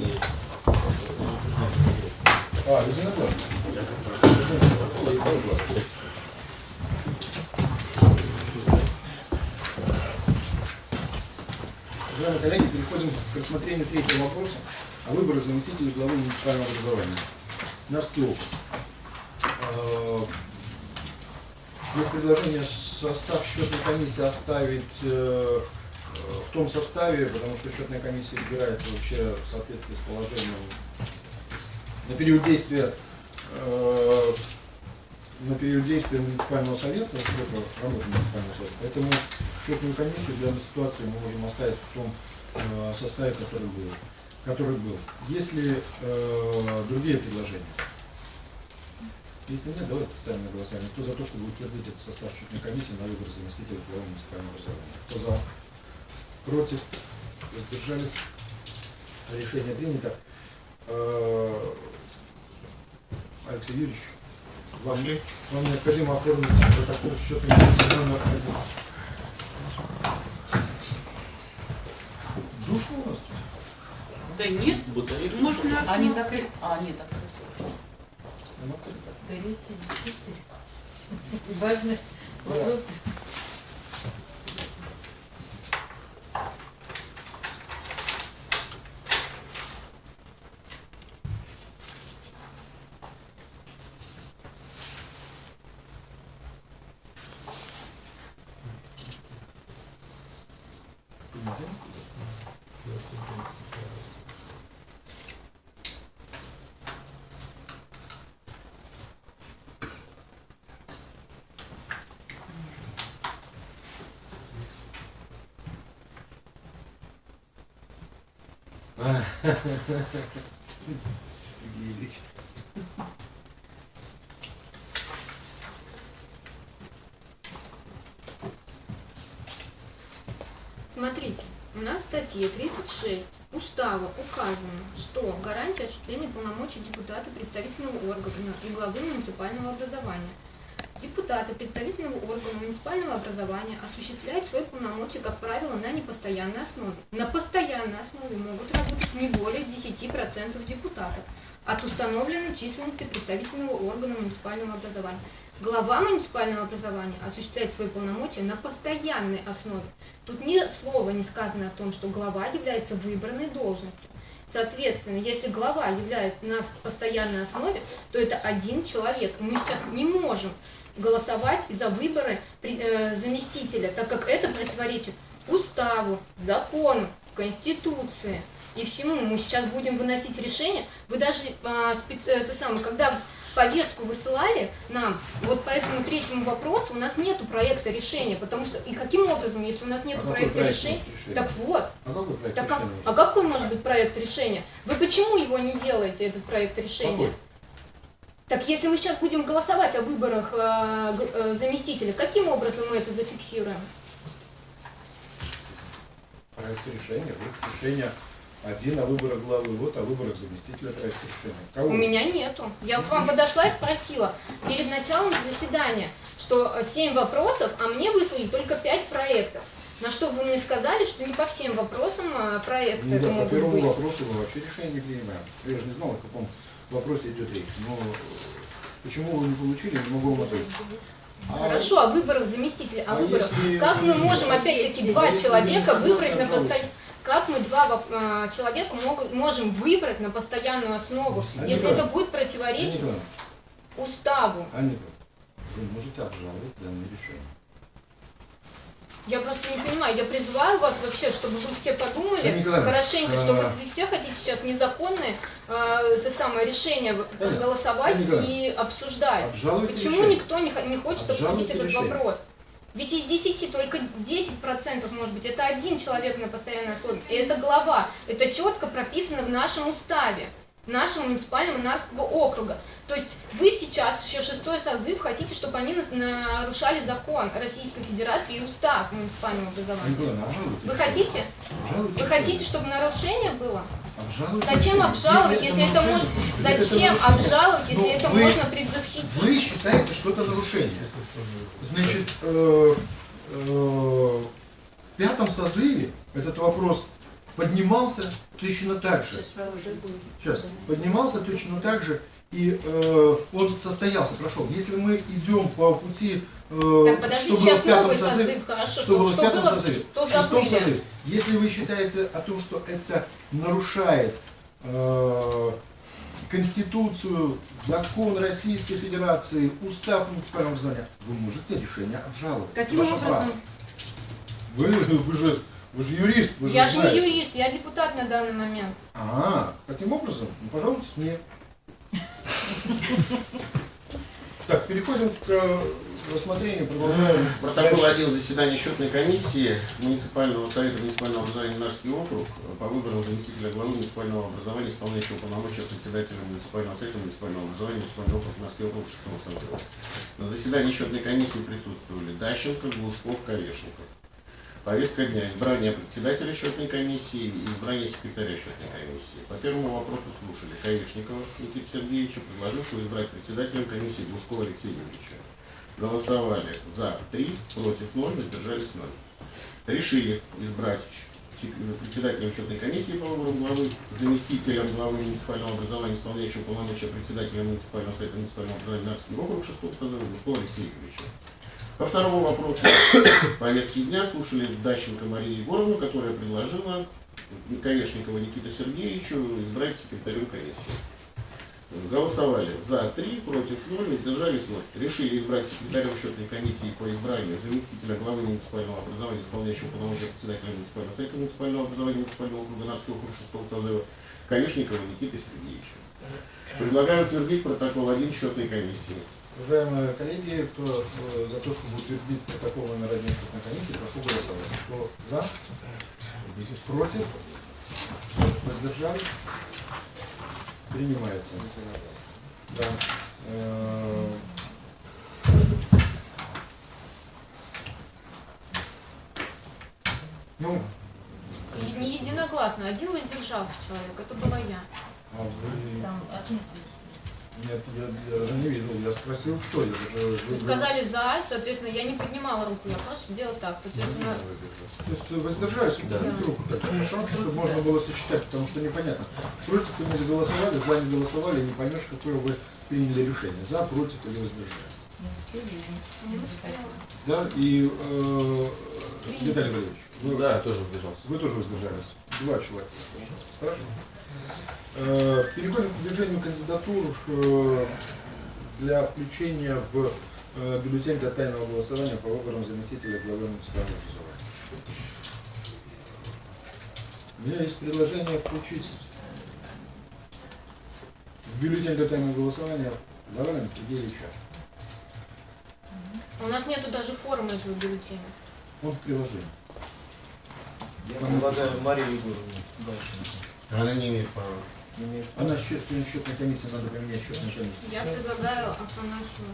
Ильич. А, единогласно. Единогласно. Уважаемые коллеги, переходим к рассмотрению третьего вопроса о выборах заместителей главы муниципального образования. Нарский округ. Э, Есть предложение состав счетной комиссии оставить э, в том составе, потому что счетная комиссия избирается вообще в соответствии с положением на период действия э, на период действия муниципального совета, работы муниципального совета. Поэтому счетную комиссию в данной ситуации мы можем оставить в том э, составе, который был. Который был. Есть ли э, другие предложения? Если нет, давайте поставим на голосование. Кто за то, чтобы утвердить этот состав счетной комиссии на выбор заместителя главы муниципального образования? Кто за? Против? Воздержались? Решение принято. Алексей Юрьевич, вам, вам необходимо оформить протокол счетной комиссии номер один. Душно у нас тут? Да нет, можно... Они закрыты. А, нет, открыты. Нам открыто. Горячие дискуссии. Ильич. Смотрите, у нас в статье 36 Устава указано, что гарантия осуществления полномочий депутата представительного органа и главы муниципального образования. Депутаты представительного органа муниципального образования осуществляют свои полномочия, как правило, на непостоянной основе. На постоянной основе могут работать не более 10% депутатов от установленной численности представительного органа муниципального образования. Глава муниципального образования осуществляет свои полномочия на постоянной основе. Тут ни слова не сказано о том, что глава является выбранной должностью. Соответственно, если глава является на постоянной основе, то это один человек. И мы сейчас не можем голосовать за выборы э, заместителя, так как это противоречит уставу, закону, конституции и всему. Мы сейчас будем выносить решение. Вы даже а, специ- это самое, когда повестку высылали нам, вот по этому третьему вопросу у нас нету проекта решения, потому что и каким образом, если у нас нету А проекта проект решения, есть решения? так вот, А какой проект так как, а какой может быть проект решения? Вы почему его не делаете, этот проект решения? Какой? Так если мы сейчас будем голосовать о выборах э, э, заместителя, каким образом мы это зафиксируем? Проект решения, вот решение один о выборах главы, вот о выборах заместителя проект решения. Кого? У меня нету. Я к вам подошла и спросила перед началом заседания, что 7 вопросов, а мне выслали только 5 проектов. На что вы мне сказали, что не по всем вопросам проекты Ну да, по могут первому быть. вопросу мы вообще решение не принимаем. Я же не знал, о каком вопросе идет речь. Но э, почему вы не получили, могу вам ответить. А Хорошо, о выборах заместителя, о А выборах. если- Как мы можем опять-таки два человека выбрать на постоянную... Как мы два а, человека могут, можем выбрать на постоянную основу, Анна если это будет противоречить Николаевна, уставу? Николаевна, вы можете обжаловать данное решение. Я просто не понимаю, я призываю вас вообще, чтобы вы все подумали Николаевна, хорошенько, что а- вы все хотите сейчас незаконное э, это самое решение в- голосовать Николаевна, и обсуждать. Обжалуйте Почему решение. никто не, не хочет обсудить этот решение. вопрос? Ведь из 10 только 10% может быть, это один человек на постоянной основе. И это глава. Это четко прописано в нашем уставе, нашего муниципального Нарского округа. То есть вы сейчас, еще шестой созыв, хотите, чтобы они нарушали закон Российской Федерации и устав муниципального образования. Николаевна, обжалуйте Вы хотите? Обжалуйте Вы хотите, чтобы нарушение было? Обжалуйте Зачем обжаловать, если это если это Зачем нарушение? обжаловать, если Ну, это вы- можно предвосхитить? Вы считаете, что это нарушение. Значит, э, э, в пятом созыве этот вопрос поднимался точно так же. Сейчас, поднимался точно так же и э, он состоялся, прошел. Если мы идем по пути, э, Так, что было в пятом созыве, созыв, хорошо. что было в пятом было, созыве, в шестом созыве, если вы считаете о том, что это нарушает э, Конституцию, закон Российской Федерации, устав муниципального образования, вы можете решение обжаловать. Каким образом? право. Вы, вы, же, вы же юрист, вы Я же же не знаете. юрист, я депутат на данный момент. А, таким образом, ну, пожалуйста, мне. Так, переходим к э, рассмотрению, продолжаем. Протокол Дальше. один заседания счетной комиссии муниципального совета муниципального образования Нарский округ по выбору заместителя главы муниципального образования, исполняющего полномочия председателя муниципального совета муниципального образования муниципального округа Нарский округ 6 созыва. На заседании счетной комиссии присутствовали Дащенко, Глушков, Колешников. Повестка дня. Избрание председателя счетной комиссии и избрание секретаря счетной комиссии. По первому вопросу слушали Каишникова Никита Сергеевича, предложившего избрать председателем комиссии Глушкова Алексея Юрьевича. Голосовали за 3, против 0, воздержались 0. Решили избрать председателем счетной комиссии по выбору главы, заместителем главы муниципального образования, исполняющего полномочия председателя муниципального совета муниципального образования Нарский округ 6 созыва Глушкова Алексея Юрьевича. По второму вопросу повестки дня слушали Дащенко Марию Егоровну, которая предложила Колешникова Никита Сергеевичу избрать секретарем комиссии. Голосовали за 3, против 0, воздержались 0. Решили избрать секретарем счетной комиссии по избранию заместителя главы муниципального образования, исполняющего полномочия председателя муниципального совета муниципального образования муниципального округа Нарский округ 6 созыва Колешникова Никиты Сергеевича. Предлагаю утвердить протокол 1 счетной комиссии. Уважаемые коллеги, кто э, за то, чтобы утвердить протокол номер один счетной комиссии, прошу голосовать. Кто за? Против? Воздержались? Принимается. Да. Э, Ну, не единогласно, один воздержался человек, это была я. а вы... Там отметили. Нет, я, я даже не видел. Я спросил, кто. Я. Вы вы- сказали за, соответственно, я не поднимала руку, я просто сделала так, соответственно, То есть воздержались да. руку, так хорошо, чтобы можно было сочетать, потому что непонятно. Против вы не заголосовали, за не голосовали, не поймешь, какое вы приняли решение. За, против или воздержались. Да, и э, Виталий Валерьевич, вы, Да, я тоже воздержался. вы тоже воздержались. Два человека. Хорошо. Э, переходим к выдвижению кандидатур э, для включения в э, бюллетень для тайного голосования по выборам заместителя главы муниципального образования. У меня есть предложение включить в бюллетень для тайного голосования Завалина Сергеевича. У нас нету даже формы этого бюллетеня. Он в приложении. Я предлагаю Марию Егоровну дальше. Она не имеет права. Имеет Она счет, счетной комиссии, надо поменять счетную комиссию. Я предлагаю Афанасьеву.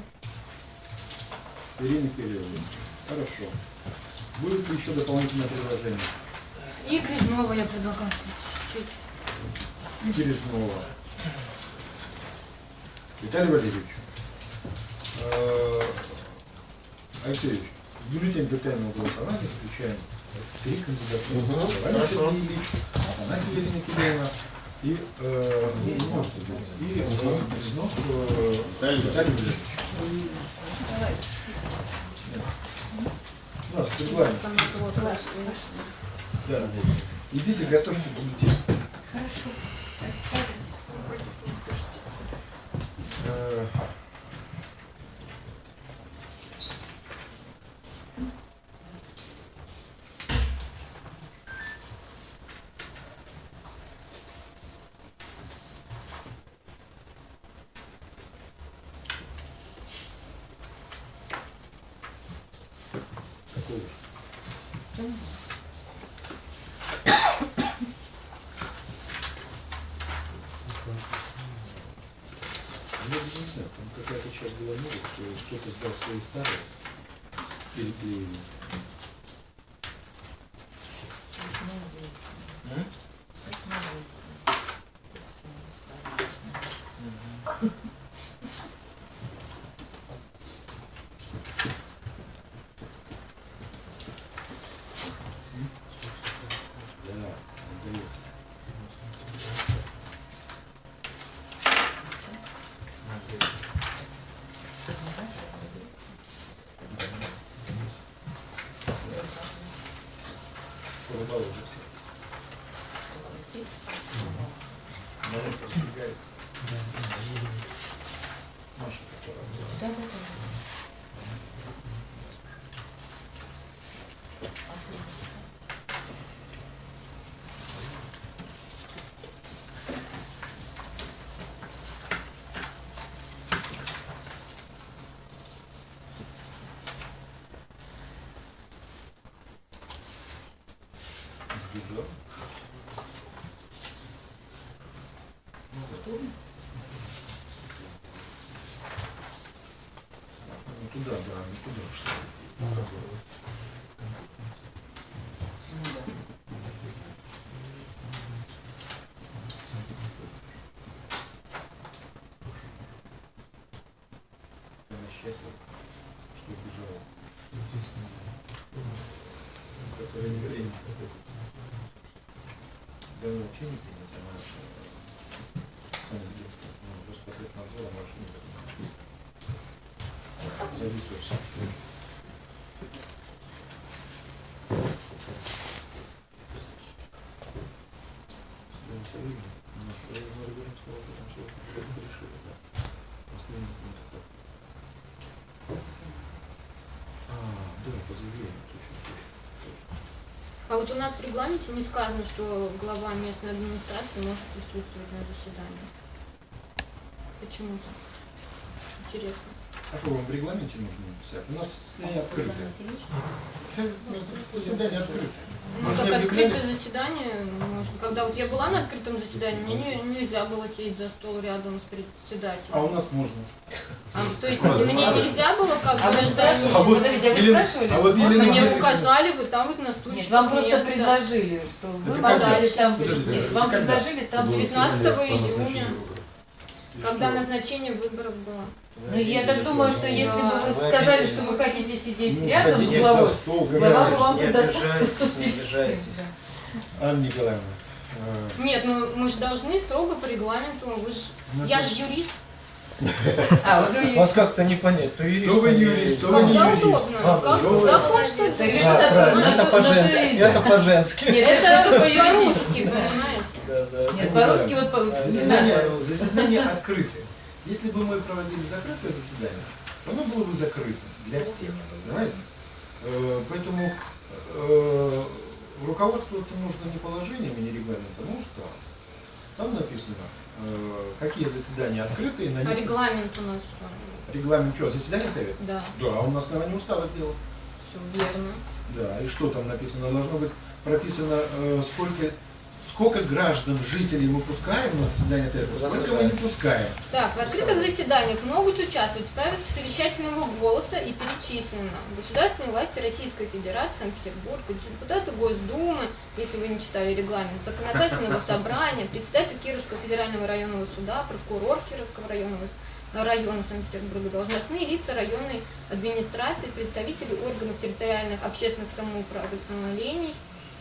Ирине Кирилловне. Хорошо. Будет ли еще дополнительное предложение? И Грязнова я предлагаю чуть-чуть. И. Виталий Валерьевич. э, Алексей Ильич, в бюллетень для тайного голосования включаем три Завалин хорошо. Сергей Ильич, Афанасьева Ирина Кирилловна и, э, быть, и э, Березнов э. У нас кого-то. Да. Идите, готовьте бюллетень. Хорошо. Э, Какой? Она счастлива, что убежала. Которая не время. Давно вообще не принято, она сами ведомства, ну, просто под надзором вообще не принято. Зависло все. Судебный совет, наш район сказал, что там все, все решили, да. Последний пункт это. А, да, по заявлению, точно, точно, точно. А вот у нас в регламенте не сказано, что глава местной администрации может присутствовать на заседании. Почему так? Интересно. А что вам в регламенте нужно написать? У нас заседание открытое. Заседание открытое. Ну, Мы же как открытое заседание, может, когда вот я была на открытом заседании, мне не- нельзя было сесть за стол рядом с председателем. А у нас можно. А, то есть мне нельзя было как бы А вы спрашивали? А вот Подождите, а вы Елена- спрашивали? а вот Елена Мне Мария- указали, вот там вот на стульчике. Нет, вам просто место. предложили, что вы можете там Подождите, прийти. это Вам когда? предложили там Было 19 заседание по июня. Когда назначение выборов было. Ну, я так думаю, что если бы вы Вы сказали, что вы хотите сидеть Ну, рядом с главой, глава бы вам обижайтесь, не обижайтесь. Анна Николаевна, э, Нет, ну мы же должны строго по регламенту. Вы ж... у нас Я же юрист. А. Вас как-то не понять, то юрист, То вы не юрист, то вы не юрист. удобно. Как закон, что ли? Совершенно Да, так, правильно, это по-женски, это по-женски. Нет, Это по-русски, понимаете? Нет, по-русски вот по- Заседание, открытое. Если бы мы проводили закрытое заседание, то оно было бы закрыто для всех, понимаете? Э, Поэтому э, руководствоваться нужно не положениями, не регламентом, а уставом. Там написано, какие заседания открытые, на А них регламент у нас что? регламент что, заседание совета? Да, Да, он на основании устава сделан. все верно. Да, и что там написано? Должно быть прописано, э, сколько, сколько граждан, жителей мы пускаем на заседание совета, сколько мы не пускаем. Так, в открытых заседаниях могут участвовать в праве совещательного голоса и перечислено государственные власти Российской Федерации, Санкт-Петербург, депутаты Госдумы, если вы не читали регламент, законодательного собрания, председатель Кировского федерального районного суда, прокурор Кировского районного района Санкт-Петербурга, должностные лица районной администрации, представители органов территориальных общественных самоуправлений,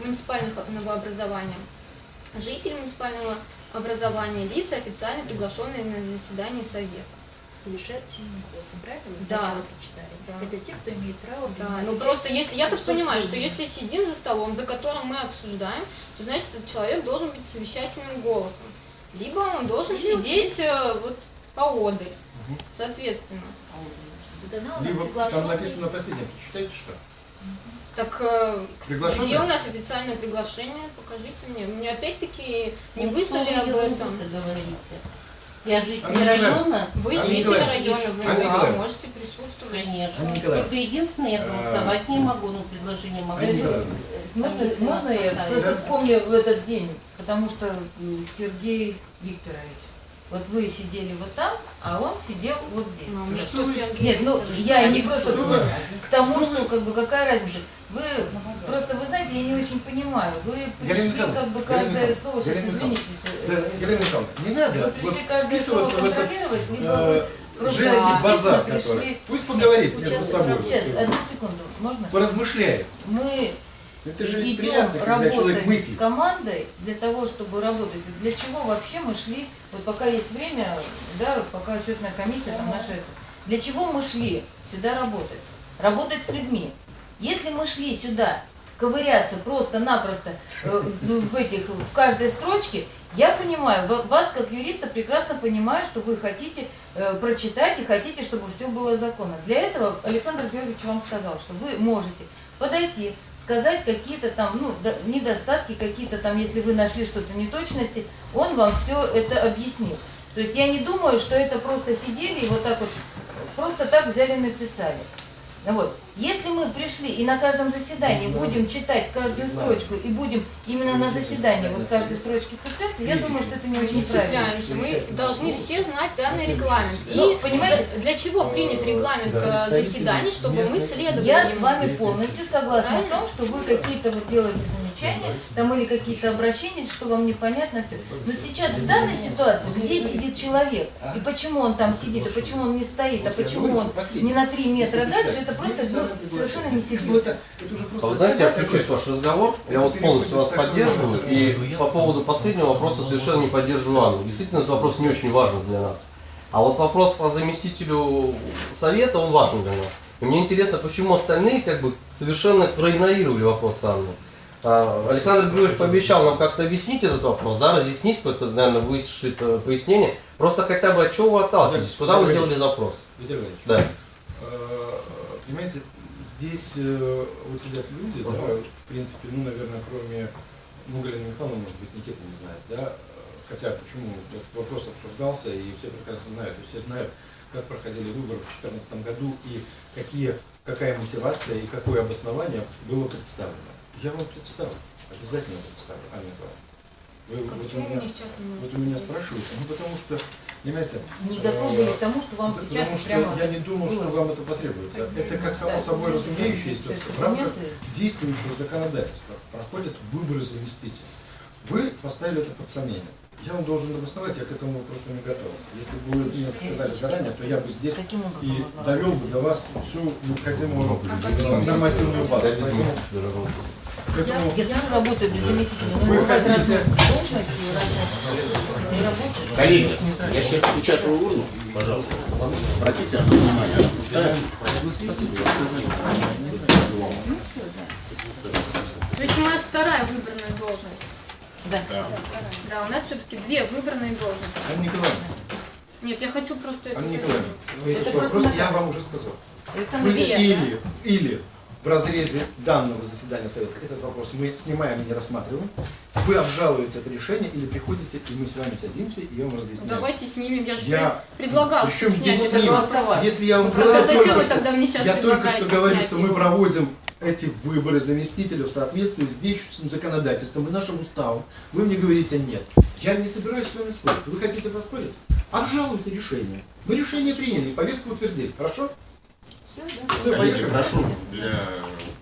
муниципального образования, жители муниципального образования, лица, официально приглашенные на заседание совета. совещательным голосом, правильно? Вы Да. прочитали? Да. Это те, кто имеет право Да, ну просто если, я так понимаю, что если сидим за столом, за которым мы обсуждаем, то значит этот человек должен быть совещательным голосом. Либо он должен Или сидеть э, вот поодаль, соответственно. Дана у нас Либо там написано последнее, прочитайте что? Так э, Приглашенный? где у нас официальное приглашение? Покажите мне. Мне опять-таки не Ну, выслали об этом. Я житель Анна района, Вы Анна житель Николаевна, района, вы Анна Николаевна. можете присутствовать. конечно. Только единственное, я голосовать не могу, но предложение могу. Можно, можно я просто вспомню в этот день, потому что Сергей Викторович, вот вы сидели вот там, а он сидел вот здесь. Ну, что что вы- Сергей Нет, ну Викторович, я что не просто что к тому, что что как бы какая разница. Вы просто вы знаете, я не очень понимаю. Вы пришли Николаевна, как бы Галина каждое Николаевна, слово, сейчас Галина извините, Да, Галина Михайловна, не надо вы вот пришли каждое слово этот контролировать, либо э, вы просто женский действительно базар, пришли- который. Пусть поговорит между Сейчас, собой. Сейчас, одну секунду, можно? Поразмышляет. Мы Это же идем приятно, когда человек с командой для того, чтобы работать. Для чего вообще мы шли, вот пока есть время, да, пока счетная комиссия, там наша. Для чего мы шли сюда работать? Работать с людьми. Если мы шли сюда ковыряться просто-напросто э, ну, в этих, в каждой строчке, я понимаю, ва- вас как юриста прекрасно понимаю, что вы хотите э, прочитать и хотите, чтобы все было законно. Для этого Александр Георгиевич вам сказал, что вы можете подойти, сказать какие-то там, ну, до- недостатки, какие-то там, если вы нашли что-то неточности, он вам все это объяснил. То есть я не думаю, что это просто сидели и вот так вот, просто так взяли написали. Вот. Если мы пришли и на каждом заседании будем читать каждую строчку и будем именно на заседании вот каждой строчке цепляться, я думаю, что это не очень правильно. Мы должны все знать данный регламент. И Ну, понимаете, для чего принят регламент э, заседаний, чтобы мы следовали Я с вами полностью согласна в том, что вы какие-то вот делаете замечания, там или какие-то обращения, что вам непонятно все. Но сейчас в данной ситуации, где сидит человек, и почему он там сидит, и почему он не стоит, а почему он не на три метра дальше, это просто ну, совершенно не серьезно. А вы знаете, я включусь в ваш разговор, я вот полностью вас поддерживаю, и по поводу последнего вопроса совершенно не поддерживаю Анну. Действительно, этот вопрос не очень важен для нас. А вот вопрос по заместителю совета, он важен для нас. И мне интересно, почему остальные как бы совершенно проигнорировали вопрос Анны. А, Александр Григорьевич пообещал нам как-то объяснить этот вопрос, да, разъяснить какое-то, наверное, выслушать э, пояснение. Просто хотя бы от чего вы отталкиваетесь, куда вы делали запрос? Да. э, понимаете, здесь э, вот сидят люди, да, в принципе, ну, наверное, кроме, ну, Галина Михайловна, может быть, Никита не знает, да, хотя почему этот вопрос обсуждался, и все прекрасно знают, и все знают, как проходили выборы в 2014 году, и какие, какая мотивация и какое обоснование было представлено. Я вам представлю, обязательно представлю, Анна Николаевна. Вы, вот, у меня, вот у меня спрашиваете, ну потому что, понимаете, Не готовы были к тому, что вам Потому сейчас что прямо... я не думал, что вам это потребуется. Это как само Да, собой разумеющееся в рамках действующего законодательства проходят выборы заместителей. Вы поставили это под сомнение. Я вам должен обосновать, я к этому вопросу не готовился. Если бы вы мне сказали заранее, то я бы здесь и довел бы до вас всю необходимую э, нормативную базу. Поэтому этому Я тоже работаю без заместителя, но Вы хотите- разные должности, разные не работаю. Коллеги, я сейчас включаю урну, пожалуйста. Обратите на внимание. Да. То есть у нас вторая выбранная должность. Да. Да, у нас все-таки две выбранные должности. Анна Николаевна, Нет, я хочу просто это Анна. Николаевна, вы Это вопрос я вам уже сказал. Александр Вы Две, или, или в разрезе данного заседания Совета этот вопрос мы снимаем и не рассматриваем, вы обжалуете это решение или приходите, и мы с вами садимся и я вам разъясняю. Давайте снимем, я же Я- предлагала Причем снять это голосовать. Если я вам говорю только вы что- я только что говорю, что мы его? проводим эти выборы заместителей в соответствии с действующим законодательством и нашим уставом. Вы мне говорите нет. Я не собираюсь с вами спорить. Вы хотите поспорить? Обжалуйте решение. Мы решение приняли, повестку утвердили. Хорошо? Все, Коллеги, прошу для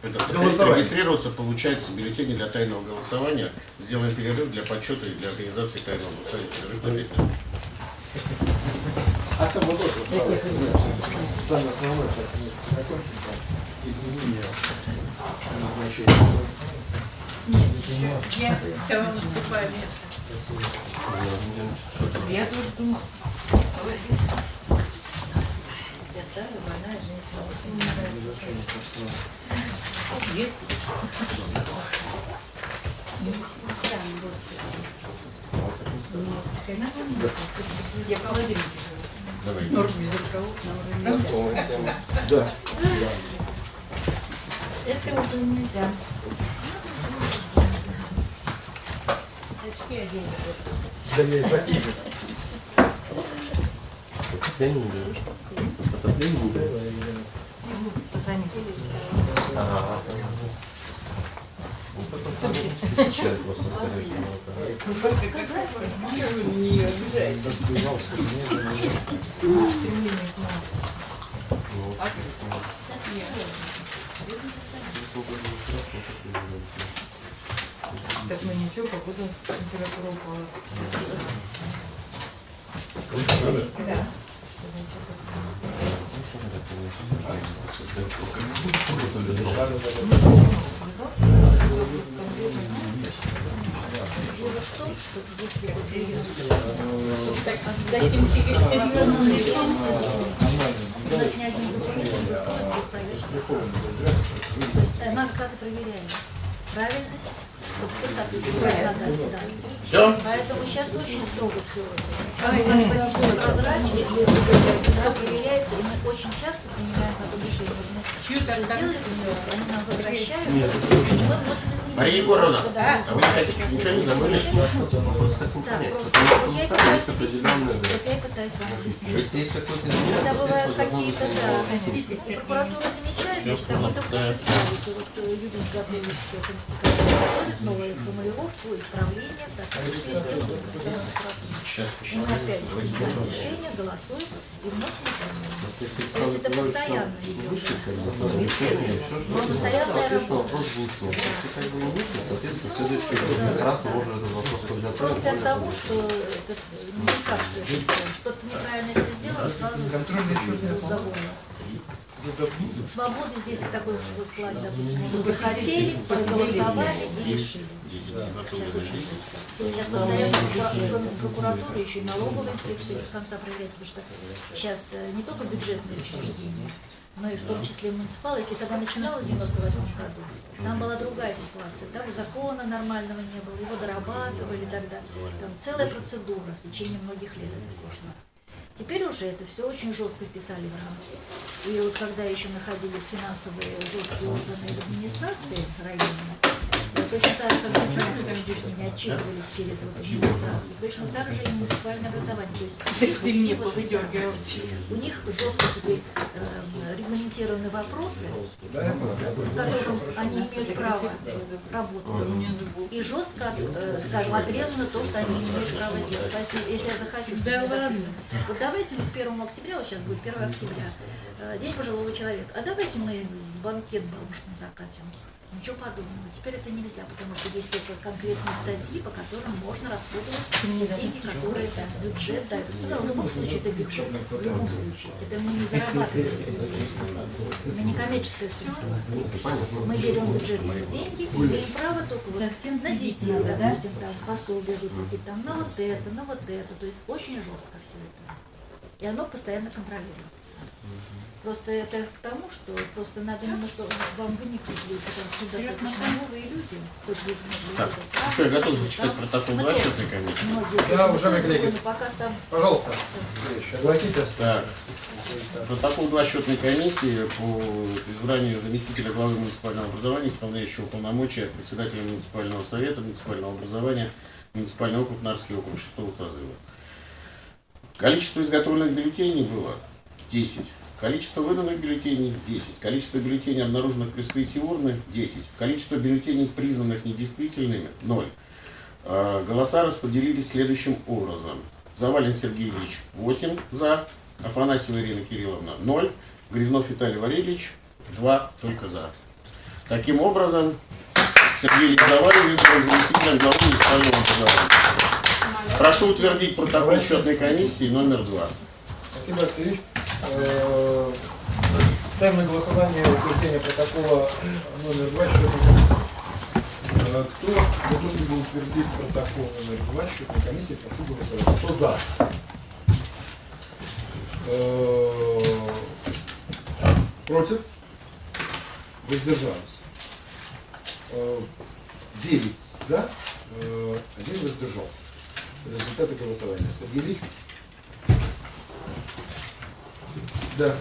регистрироваться, получается бюллетени для тайного голосования. Сделаем перерыв для подсчета и для организации тайного голосования. Перерыв на пять минут. А там вот самое основное, сейчас мы закончим, изменения назначения. Я, я вам уступаю место. Я тоже думаю. Я старая, больная женщина. Есть. Я в холодильнике живу. Норм без рукавов, Да. Это уже нельзя. Очки оденьте. Да я и такие. Отопление не берешь? Отопление не берешь? Сохранить. Просто человек просто скажи, что это. Так, ну ничего, походу температура упала. Дайте мы себе серьезно правильность, чтобы все. Да. Все? Поэтому сейчас очень строго все это. прозрачно, все проверяется, и мы очень часто принимаем потом решение. Мы что-то сделали, они нам возвращают, мы. Мария Егоровна, Да. а вы хотите ничего не забыли? Вопрос понять, потому вот я что пытаюсь есть объяснить, определенные, да. вот я и пытаюсь вам То объяснить. есть есть изменение, Когда бывают какие-то, да, если прокуратура замечает, они только да. исправить. И вот э, все это готовит новую формулировку, исправление в соответствии с тем, что мы опять решение, голосуем и вносим изменения. То есть То есть это постоянно идет. как там, еще что-то, постоянная работа. как подготовим. Просто от того, что это, ну, всё. что-то неправильно если сделали, сразу заводно. Свободы здесь такой плане, допустим, захотели, проголосовали и решили. Сейчас постоянно кроме прокуратуры еще и налоговая инспекция без конца проверяет, потому что сейчас э, не только бюджетные учреждения, но и в том числе муниципалы. Если когда начиналось в 98 году, там была другая ситуация. Там закона нормального не было, его дорабатывали тогда. Там целая процедура в течение многих лет это все шло. Теперь уже это все очень жестко писали в рамки. И вот когда еще находились финансовые жесткие органы администрации районной, э, точно так же, как бюджетные учреждения отчитывались через вот администрацию, точно так же и муниципальное образование. То есть у них вот у них жестко теперь э, регламентированы вопросы, в которых они имеют право работать. И жестко, э, скажем, отрезано то, что они имеют права делать. Поэтому, если я захочу, чтобы, вот давайте мы к 1 октября, вот сейчас будет 1 октября, э, День пожилого человека, а давайте мы банкет бабушкам закатим. Ничего подобного. Теперь это нельзя, потому что есть только конкретные статьи, по которым можно расходовать те деньги, которые да, бюджет дает. Все равно в любом случае это бюджет. В любом случае. Это мы не зарабатываем эти деньги. Мы не коммерческая структура. Мы берем бюджетные деньги и имеем право только вот на детей, допустим, там пособие выплатить, там на вот это, на вот это. То есть очень жестко все это. И оно постоянно контролируется. Просто это к тому, что просто надо немножко вам выникнуть будет, потому что достаточно новые люди. Хоть вы могли Так, ну что, я готов зачитать там протокол два счетной комиссии? Многие Да, уважаемые «Ну, коллеги. пока сам Пожалуйста. Огласите. Так. Протокол два счетной комиссии по избранию заместителя главы муниципального образования, исполняющего полномочия председателя муниципального совета, муниципального образования, муниципальный округ, Нарский округ шестого созыва. Количество изготовленных бюллетеней было 10. Количество выданных бюллетеней 10. Количество бюллетеней, обнаруженных при вскрытии урны 10. Количество бюллетеней, признанных недействительными 0. Э, Голоса распределились следующим образом. Завалин Сергей Ильич 8 за, Афанасьева Ирина Кирилловна 0, Грязнов Виталий Валерьевич 2 только за. Таким образом, Сергей Ильич Завалин избран заместителем главы образования. Прошу утвердить протокол счетной комиссии номер 2. Спасибо, Алексей. Э, Ставим на голосование утверждение протокола номер 2 счетной комиссии. Э, Кто за то, чтобы утвердить протокол номер 2 счетной комиссии, прошу голосовать. Кто за? Э, Против? Воздержались. Э, 9 за, один воздержался. Результаты голосования. Сергей Ильич? Да.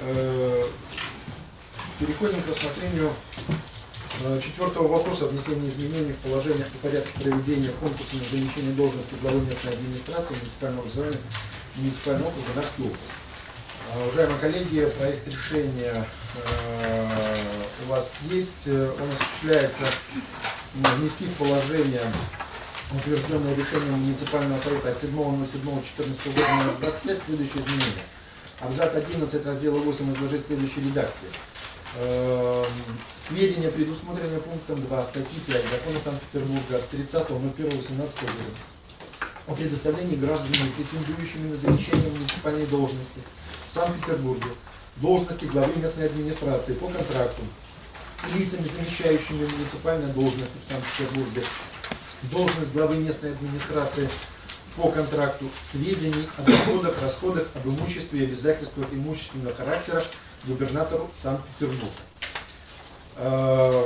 Э, Переходим к рассмотрению э, четвертого вопроса о внесении изменений в положениях по порядку проведения конкурса на замещение должности главы местной администрации муниципального образования муниципального округа Нарский округ. Э, Уважаемые коллеги, проект решения у вас есть. Он осуществляется внести в положение утвержденное решением муниципального совета от 7.07.14 года номер 25 следующее изменение. Абзац 11 раздела 8 изложить в следующей редакции. Эм, Сведения, предусмотренные пунктом 2 статьи 5 Закона Санкт-Петербурга от 30.01.18 года о предоставлении гражданами, претендующими на замещение муниципальной должности в Санкт-Петербурге, должности главы местной администрации по контракту, лицами, замещающими муниципальные должности в Санкт-Петербурге, должность главы местной администрации по контракту сведений о доходах, расходах, об имуществе и обязательствах имущественного характера губернатору Санкт-Петербурга. Э,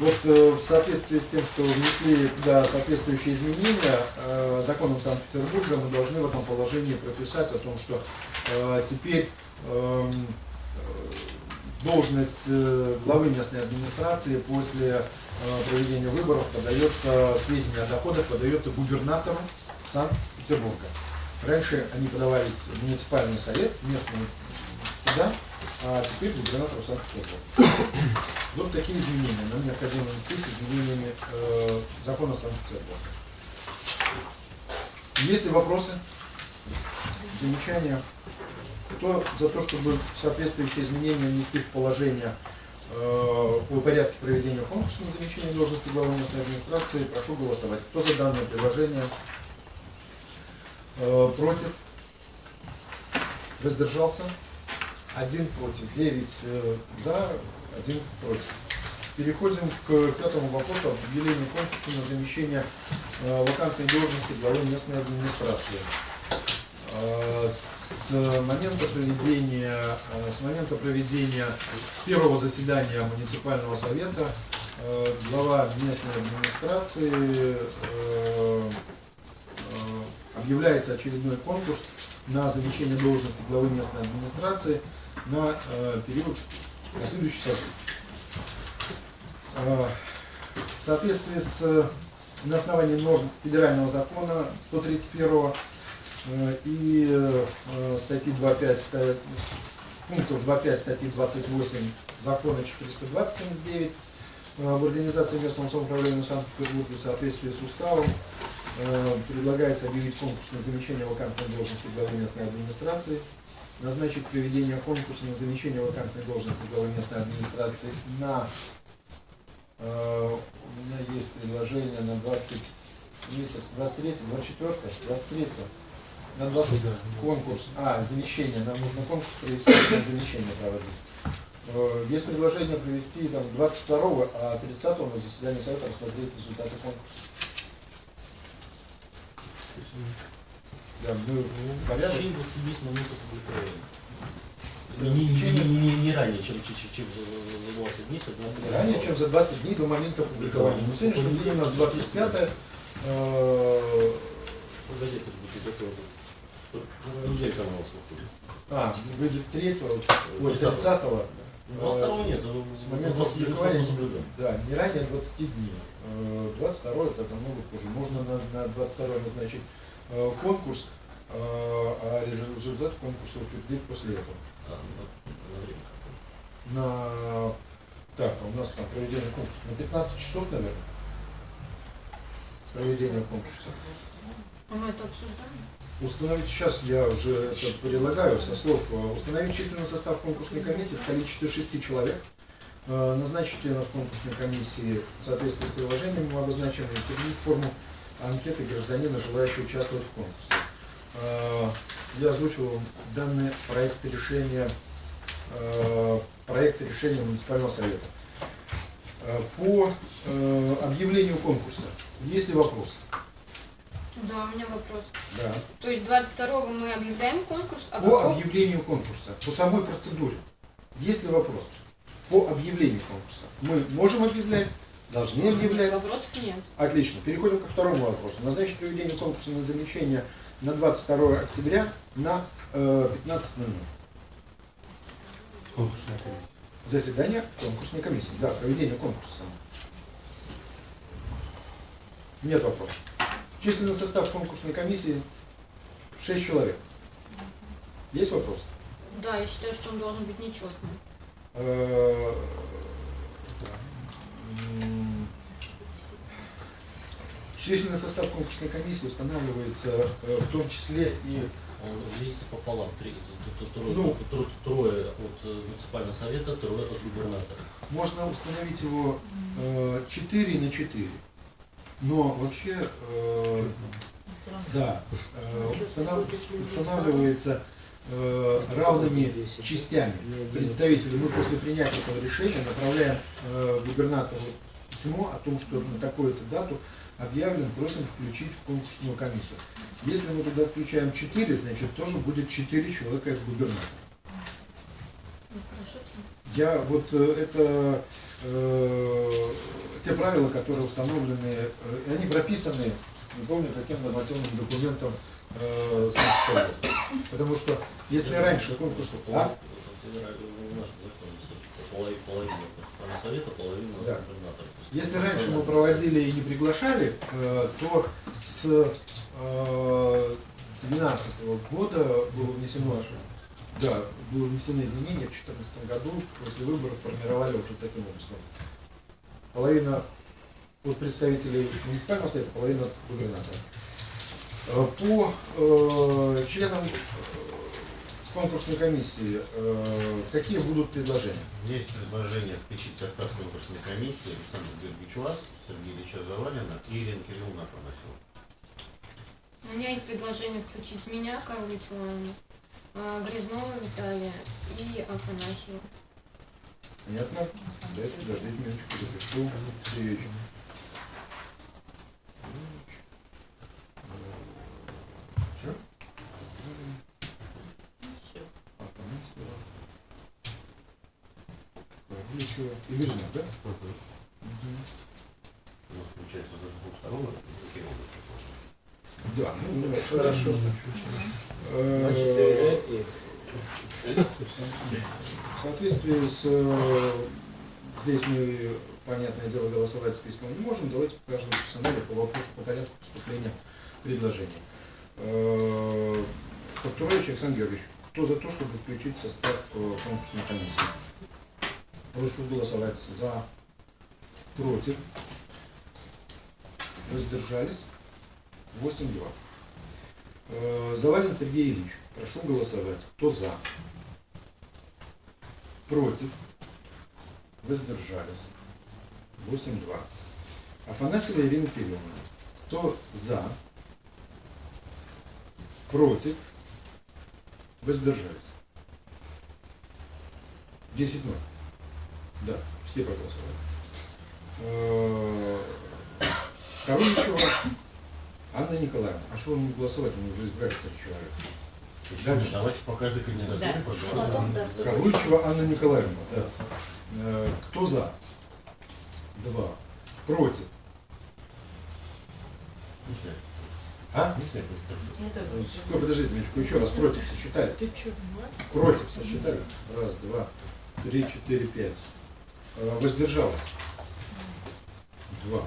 Вот э, в соответствии с тем, что внесли туда соответствующие изменения, э, законом Санкт-Петербурга мы должны в этом положении прописать о том, что теперь эм, должность главы местной администрации после проведения выборов подается, сведения о доходах подается губернатору Санкт-Петербурга. Раньше они подавались в муниципальный совет, местный сюда, а теперь губернатору Санкт-Петербурга. Вот такие изменения. Нам необходимо внести с изменениями э, закона Санкт-Петербурга. Есть ли вопросы, замечания? Кто за то, чтобы соответствующие изменения внести в положение э, о порядке проведения конкурса на замещение должности главы местной администрации, прошу голосовать. Кто за данное предложение? Э, против? Воздержался? Один против, девять э, за, один против. Переходим к пятому вопросу об объявлении конкурса на замещение э, вакантной должности главы местной администрации. Э, С момента проведения, э, с момента проведения первого заседания муниципального совета э, глава местной администрации объявляется очередной конкурс на замещение должности главы местной администрации на период на следующий. Э, В соответствии с на основании норм федерального закона 131 э, и э, статьи 2.5 ста- с- пунктов 2.5 статьи 28 закона 420-79 э, в организации местного самоуправления Санкт-Петербурга в соответствии с уставом э, предлагается объявить конкурс на замещение вакантной должности главы местной администрации, назначить проведение конкурса на замещение вакантной должности главы местной администрации на э, у меня есть предложение на 20 месяц, 23, 24, 23, на 20 конкурс, а, замещение, нам нужно конкурс провести, на замещение проводить. Э, Есть предложение провести там 22 а 30 на заседании совета рассмотреть результаты конкурса. Да, мы в порядок. Течение 20 минут опубликования. Да, Не, в не, течение- не, не, не ранее, чем, чем, за, за- за 20 дней, тогда Ранее, чем за 20 дней до момента опубликования. На сегодняшний день у нас 25 э, газета будет готова. Ну, телеканал выходит. а, выйдет 3 ой, 30-го. 30 Ну, 22 нет, с момента 20 опубликования, мы соблюдаем. да, не ранее 20 дней. Э, 22 это намного позже. Можно на, на 22 назначить э, конкурс, э, а результат конкурса утвердить после этого. А, на, на время какое. На так, а у нас там проведение конкурса на 15 часов, наверное. Проведение конкурса. А мы это обсуждаем? Установить, сейчас я уже это прилагаю со слов, э, установить численный состав конкурсной комиссии в количестве шести человек, э, назначить членов конкурсной комиссии в соответствии с приложением утвердить форму анкеты гражданина, желающего участвовать в конкурсе. Э, Я озвучил вам данный проект решения, э, проект решения муниципального совета. По объявлению конкурса, есть ли вопросы? Да, у меня вопрос. Да. То есть 22 мы объявляем конкурс, а По какого? объявлению конкурса, по самой процедуре, есть ли вопрос? По объявлению конкурса. Мы можем объявлять, должны объявлять. Вопросов нет. Отлично. Переходим ко второму вопросу. Назначить проведение конкурса на замещение на 22 октября на э, 15 минут. Конкурсная комиссия. Заседание конкурсной комиссии. Да, проведение конкурса. Нет вопросов. Численный состав конкурсной комиссии 6 человек. Есть вопрос? Да, я считаю, что он должен быть нечестный. Э, Численный состав конкурсной комиссии устанавливается э, в том числе и Он делится пополам. Три, т- т- трое, Ну. тро- трое от э, муниципального совета, трое от губернатора. можно установить его э, 4 на 4. Но вообще, э, да, э, установ- устанавливается э, равными частями представителей. Мы после принятия этого решения направляем э, губернатору письмо о том, что на такую-то дату объявлен, просим включить в конкурсную комиссию. Если мы туда включаем 4, значит тоже будет 4 человека от губернатора. Ну. Я вот э, это э, те правила, которые установлены, э, и они прописаны, не помню, каким нормативным документом э, Санкт-Петербурга. Потому что если раньше конкурс... А? Да. Если раньше мы проводили и не приглашали, э, то с 2012 года было внесено, да, было внесено изменения в 2014 году, после выборов формировали уже таким образом. Половина от представителей муниципального совета, половина от губернатора. Э, По э, членам э, конкурсной комиссии э, какие будут предложения? Есть предложение включить состав конкурсной комиссии Александра Георгиевича, Сергея Ильича Завалина и Ирина Кирилловна Афанасьева. У меня есть предложение включить меня, Коровичу Анну, а, Грязнова Виталия и Афанасьева. Понятно? Дайте, подождите минуточку, запишу. Все? Афанасьева. Павличева. И Лежнев, да? У нас получается с двух сторон Кирилловна. Да, ну, ну, хорошо. Э, В соответствии с... э, Здесь мы, понятное дело, голосовать списком не можем. Давайте по каждому персонале по вопросу по порядку поступления предложений. Э, Повторяющий Александр Георгиевич, кто за то, чтобы включить состав э, конкурсной комиссии? Прошу голосовать за, против, воздержались. 8-2. Э, Завалин Сергей Ильич. Прошу голосовать. Кто за? Против? Воздержались. 8-2. Афанасьева Ирина Кирилловна. Кто за? Против? Воздержались. 10-0. Да, все проголосовали. Э, Коровичева Анна Николаевна, а что вам не голосовать? Мы уже избрали три человека. Еще Дальше. давайте по каждой кандидатуре Да. Потом, да. Карлычева Анна Николаевна, да. Э, Кто за? Два. Против? Не. А? Не. Э, Стой, подождите минуточку, еще раз против сосчитали. Ты что, молодец? Против сосчитали. Раз, два, три, четыре, пять. Э, Воздержалась. Два.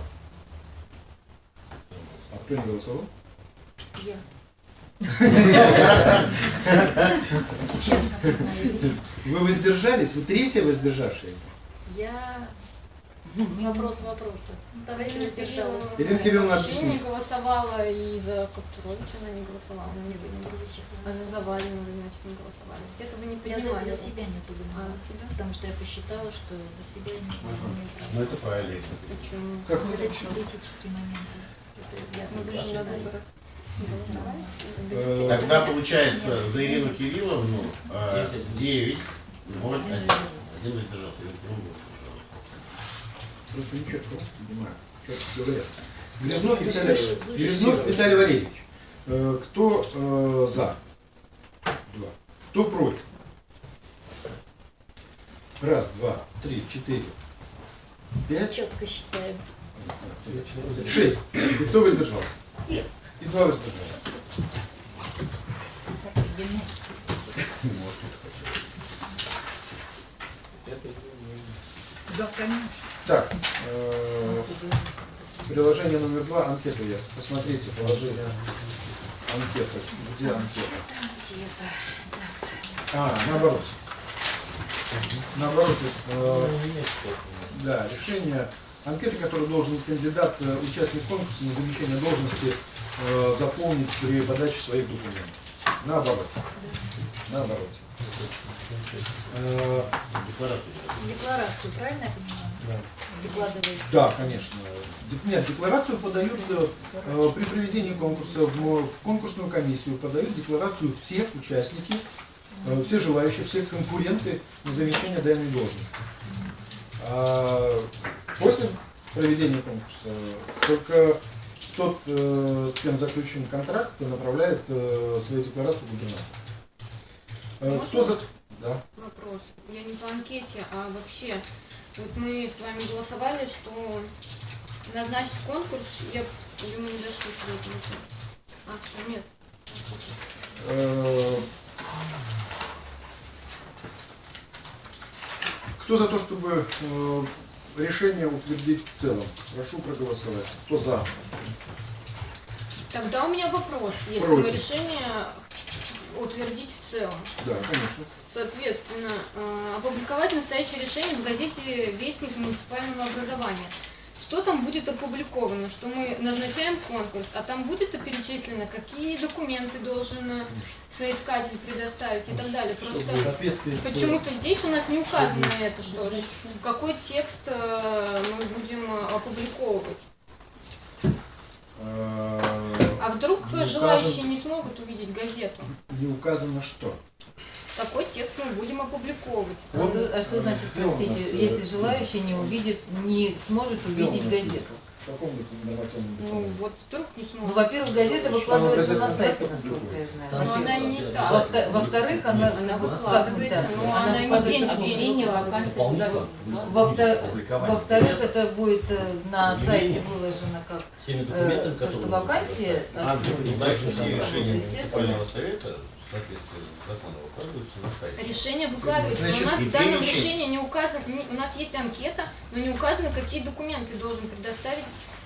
А кто не голосовал? Я. Вы воздержались? Вы третья воздержавшаяся? Я... Вопрос вопроса. Давайте воздержалась. Ирина Кирилловна, вообще не объясните. голосовала, и за Коптуровича она не голосовала. она не была. А за Завалину вы, значит, не голосовали. Где-то вы не Я понимали. за, за себя не буду А, за себя? Потому что я посчитала, что за себя я не могу. Ну это правильно. Почему? Это чисто этические моменты. Это я Ну вы же на выборах не голосовали? Э, Тогда получается за Ирину Кирилловну 9, 0, 1. Один воздержался. Просто нечетко понимаю, четко говорят. Грязнов Виталий, Грязнов Виталий Валерьевич. Э, Кто э, за? Два. Кто против? Раз, два, три, четыре, пять, четко считаю. шесть. И кто воздержался? Нет. И два. Да, конечно. Так, э, приложение номер два, анкету я. Посмотрите, положение анкеты. Где анкета? А, наоборот. Наоборот, э, да, решение анкеты, которую должен кандидат, э, участник конкурса на замещение должности э, заполнить при подаче своих документов. Наоборот. Наоборот. Э, Декларацию. Декларацию, правильно я понимаю? Докладываете. Да, конечно. Нет, декларацию подают э, при проведении конкурса в, в конкурсную комиссию подают декларацию все участники, э, все желающие, все конкуренты на замещение данной должности. А после проведения конкурса только тот, э, с кем заключен контракт, направляет э, свою декларацию губернатору. Э? Кто за... Да. Вопрос. Я не по анкете, а вообще Вот мы с вами голосовали, что назначить конкурс, я мы не дошли с этим. А, всё, нет. Кто за то, чтобы решение утвердить в целом? Прошу проголосовать. Кто за? Тогда у меня вопрос, если мы Против. решение утвердить в целом. Да, конечно. Соответственно, э, опубликовать настоящее решение в газете «Вестник муниципального образования». Что там будет опубликовано? Что мы назначаем конкурс, а там будет перечислено, какие документы должен э, соискатель предоставить и так далее. Просто с... почему-то здесь у нас не указано это, что какой текст э, мы будем э, опубликовывать. э, А вдруг Не желающие указан- не смогут увидеть газету? Не указано что. Какой текст мы будем опубликовывать? А Он, что- а что э, значит, простите, э, если желающий не увидит, не сможет увидеть газету? Ну, вот вдруг не Ну, смогут. во-первых, газета выкладывается она на сайте, насколько я знаю. Но она не так. Во-вто- Во-вторых, она, Она выкладывается, но так? она не день в день Во-вторых, это будет э, на сайте выложено как Всеми э, документами, то, что которые вакансия А, открыта. знаешь, что все решения муниципального совета соответствии с законом выкладываются на сайте. Решение выкладывается. но Значит, у нас в данном перечень. решении не указано, не- у нас есть анкета, но не указано, какие документы должен предоставить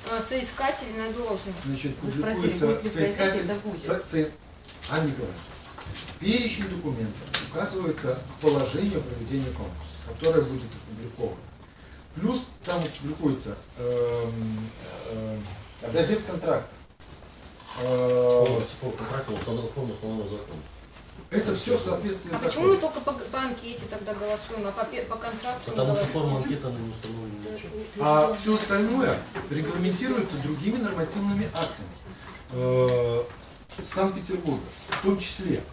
э, соискатель на должность. Значит, публикуется будет ли в газете, соискатель... со- со- Анна Николаевна, перечень документов указывается к положению о проведении конкурса, которое будет опубликовано. Плюс там публикуется эм, эм, образец контракта. По контракту установленного форму установленного законом. Это все в соответствии А с почему мы только по, по анкете тогда голосуем, а по, по контракту Потому что форма анкеты она не установлена ничем. А все остальное регламентируется другими нормативными актами э, Санкт-Петербурга. В том числе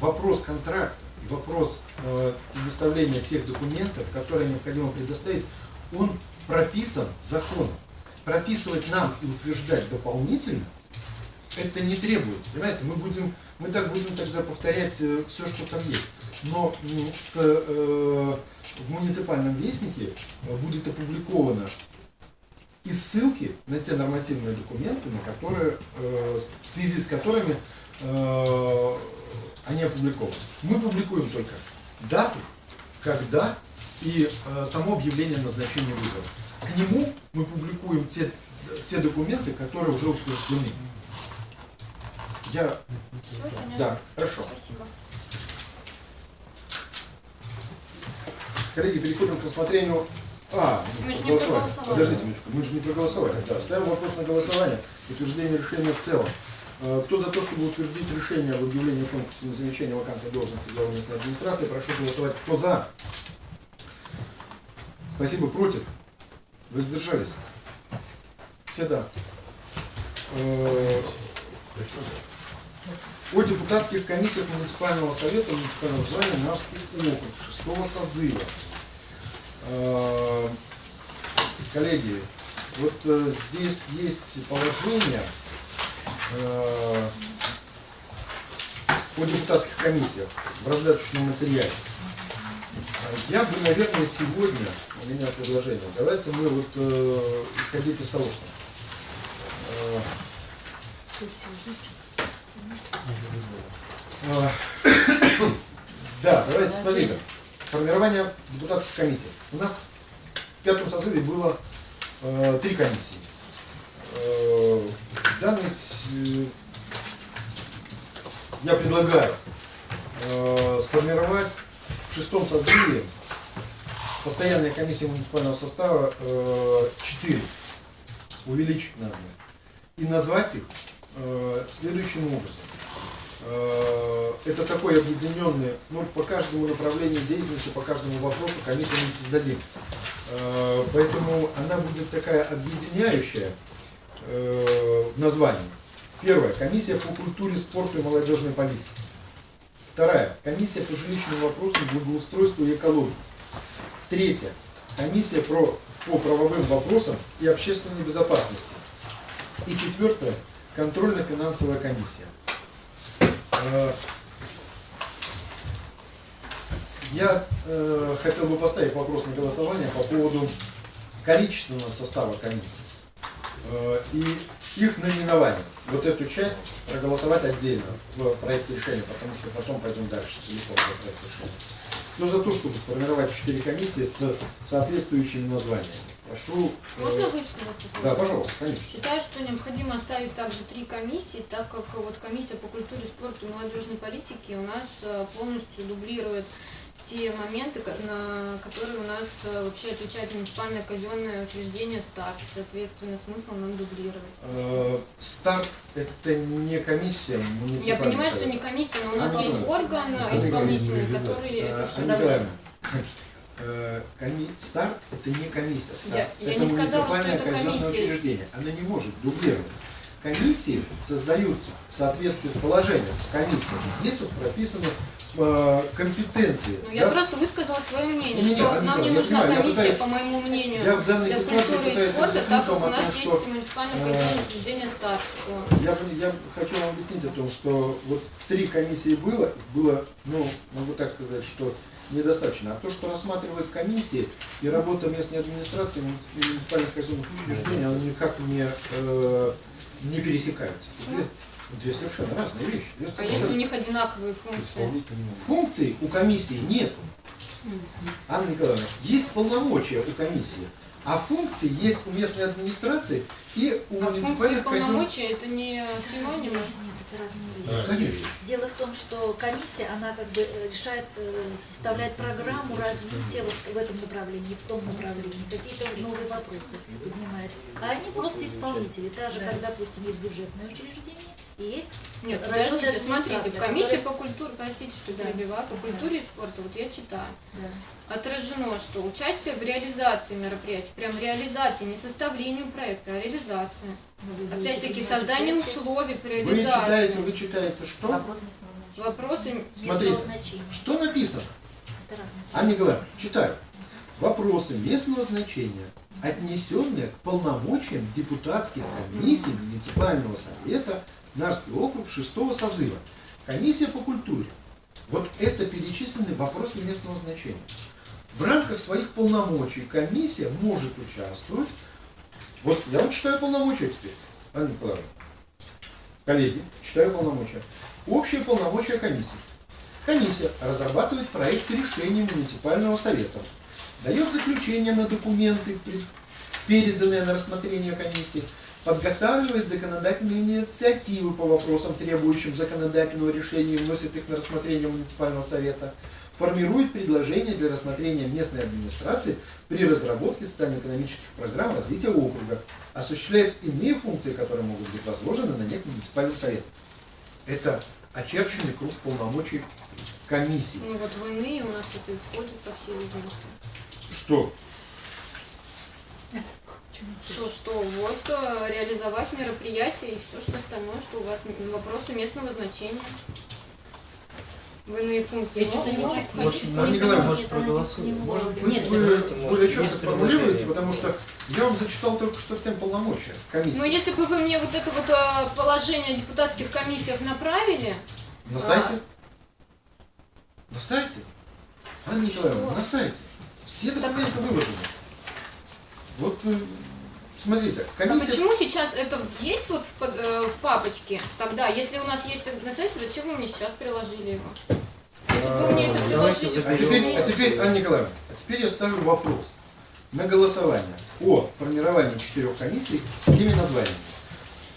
вопрос контракта и вопрос э, предоставления тех документов, которые необходимо предоставить, он прописан законом. Прописывать нам и утверждать дополнительно это не требуется. Понимаете, мы будем, мы так будем тогда повторять все, что там есть. Но с, э, в муниципальном вестнике э, будет опубликовано и ссылки на те нормативные документы, на которые, э, в связи с которыми э, они опубликованы. Мы публикуем только дату, когда и э, само объявление о назначении выборов. К нему мы публикуем те, те документы, которые уже утверждены. Я... Понятно. Да, хорошо. Спасибо. Коллеги, переходим к рассмотрению... А, Мы же не проголосовали. Подождите минуточку, мы же не проголосовали. Да, ставим вопрос на голосование. Утверждение решения в целом. Э, Кто за то, чтобы утвердить решение об объявлении конкурса на замещение вакантной должности главы местной администрации, прошу голосовать. Кто за? Спасибо. Против? Воздержались? Все да. Э, О депутатских комиссиях муниципального совета муниципального звания Нарский округ шестого созыва. Э, Коллеги, вот э, здесь есть положение э, о депутатских комиссиях в раздаточном материале. Э, Я бы, наверное, сегодня, у меня предложение, давайте мы вот э, исходить из того, что э, да, давайте смотрите. Формирование депутатских комиссий. У нас в пятом созыве было э, три комиссии. Э, с- э, я предлагаю э, сформировать в шестом созыве постоянная комиссия муниципального состава э, 4. Увеличить надо. И назвать их э, следующим образом. Э, Это такой объединенный, ну, по каждому направлению деятельности, по каждому вопросу комиссию мы создадим. Э, Поэтому она будет такая объединяющая э, в названии. Первая. Комиссия по культуре, спорту и молодежной политике. Вторая. Комиссия по жилищным вопросам, благоустройству и экологии. Третья. Комиссия про, по правовым вопросам и общественной безопасности. И четвертое. Контрольно-финансовая комиссия. Э, Я э, хотел бы поставить вопрос на голосование по поводу количественного состава комиссии э, и их наименования. Вот эту часть проголосовать отдельно в проекте решения, потому что потом пойдем дальше целиком по проекту решения. Но за то, чтобы сформировать четыре комиссии с соответствующими названиями. Прошу. э, Можно высказаться? Да, пожалуйста, конечно. Считаю, что необходимо оставить также три комиссии, так как вот комиссия по культуре, спорту и молодежной политике у нас э, полностью дублирует те моменты, на которые у нас э, вообще отвечает муниципальное казенное учреждение СТАРТ. Соответственно, смысл нам дублировать. Старт это не комиссия Я понимаю, что не комиссия, но у нас есть орган исполнительный, который это все коми- Старт это не комиссия. Старт Я- я это не сказала, что муниципальное это комиссия. учреждение. Оно не может дублировать. Комиссии создаются в соответствии с положением комиссии. Здесь вот прописаны э, компетенции. Ну, я да? просто высказала свое мнение, Не-не-не, что нам не я нужна понимаю, я комиссия, пытаюсь- по моему мнению, я в данной для ситуации культуры и спорта, так как у нас том, есть что, муниципальное э, казенное учреждение СТАРТ. Я, я хочу вам объяснить о том, что вот три комиссии было, было, ну, могу так сказать, что недостаточно. А то, что рассматривают комиссии и работа местной администрации, муници- муниципальных казенных учреждений, оно никак не, э, не пересекается. Две, две совершенно разные вещи. Две А если у них одинаковые функции? Функций у комиссии нет. Анна Николаевна, есть полномочия у комиссии, а функции есть у местной администрации и у А функции муниципальных казенных... полномочия это не синонимы? Это разные вещи. Конечно. Дело в том, что комиссия, она как бы э, решает, э, составляет программу развития вот в этом направлении, в том направлении, какие-то новые вопросы поднимает. А они просто исполнители, так же, как, допустим, есть бюджетное учреждение и есть Нет, подождите, смотрите, в комиссии которая- по культуре, простите, что Да. перебиваю, по культуре и спорту, вот я читаю, Да. отражено, что участие в реализации мероприятий, прям реализации, не составлению проекта, а вы будете Опять-таки, создание условий по Вы реализации. читаете, вы читаете что? Вопрос местного значения. Вопросы Смотрите. Местного значения. Что написано? Анна Николаевна, читаю. Вопросы местного значения, отнесенные к полномочиям депутатских комиссий муниципального совета Нарский округ шестого созыва. Комиссия по культуре. Вот это перечислены вопросы местного значения. В рамках своих полномочий комиссия может участвовать. Вот я вот читаю полномочия теперь, Анна Николаевна. Коллеги, читаю полномочия. Общие полномочия комиссии. Комиссия разрабатывает проект решения муниципального совета, дает заключение на документы, переданные на рассмотрение комиссии, подготавливает законодательные инициативы по вопросам, требующим законодательного решения, и вносит их на рассмотрение муниципального совета, формирует предложения для рассмотрения местной администрации при разработке социально-экономических программ развития округа, осуществляет иные функции, которые могут быть возложены на некий муниципальный совет. Это очерченный круг полномочий комиссии. Ну вот в иные у нас это и входит, по всей видимости. Что? Что, что, вот э, реализовать мероприятие и все, что остальное, что у вас вопросы местного значения. В иные функции. Я что-то не могу. Может, Марина Николаевна, может, проголосуем? Может быть, Нет, вы давайте, может, более четко сформулируете, потому что я вам зачитал только что всем полномочия комиссии. Ну, если бы вы мне вот это вот э, положение о депутатских комиссиях направили, На сайте? На сайте? Анна Николаевна, на сайте. Все документы выложены. Вот, смотрите, а комиссия... почему сейчас это есть вот в, под- э, в папочке тогда? Если у нас есть сайте, зачем вы мне сейчас приложили его? Если бы вы мне это А, приложили, А теперь, а теперь, Анна Николаевна, а теперь я ставлю вопрос на голосование о формировании четырех комиссий с теми названиями.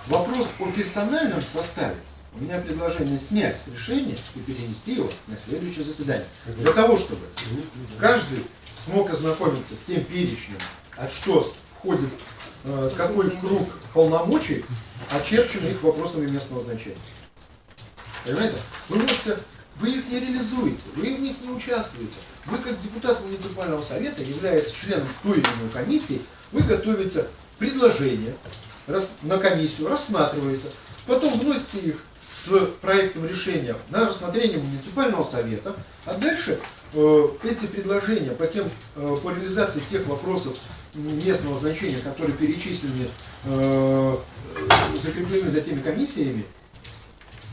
Вопрос о персональном составе. У меня предложение снять с решения и перенести его на следующее заседание. Для того, чтобы каждый смог ознакомиться с тем перечнем, а что входит, какой круг полномочий, очерченный их вопросами местного значения. Понимаете? Вы можете, вы их не реализуете, вы в них не участвуете. Вы как депутат муниципального совета, являясь членом той или иной комиссии, вы готовите предложения на комиссию, рассматриваете, потом вносите их с проектом решения на рассмотрение муниципального совета, а дальше э, эти предложения по, тем, э, по реализации тех вопросов местного значения, которые перечислены, э, закреплены за теми комиссиями,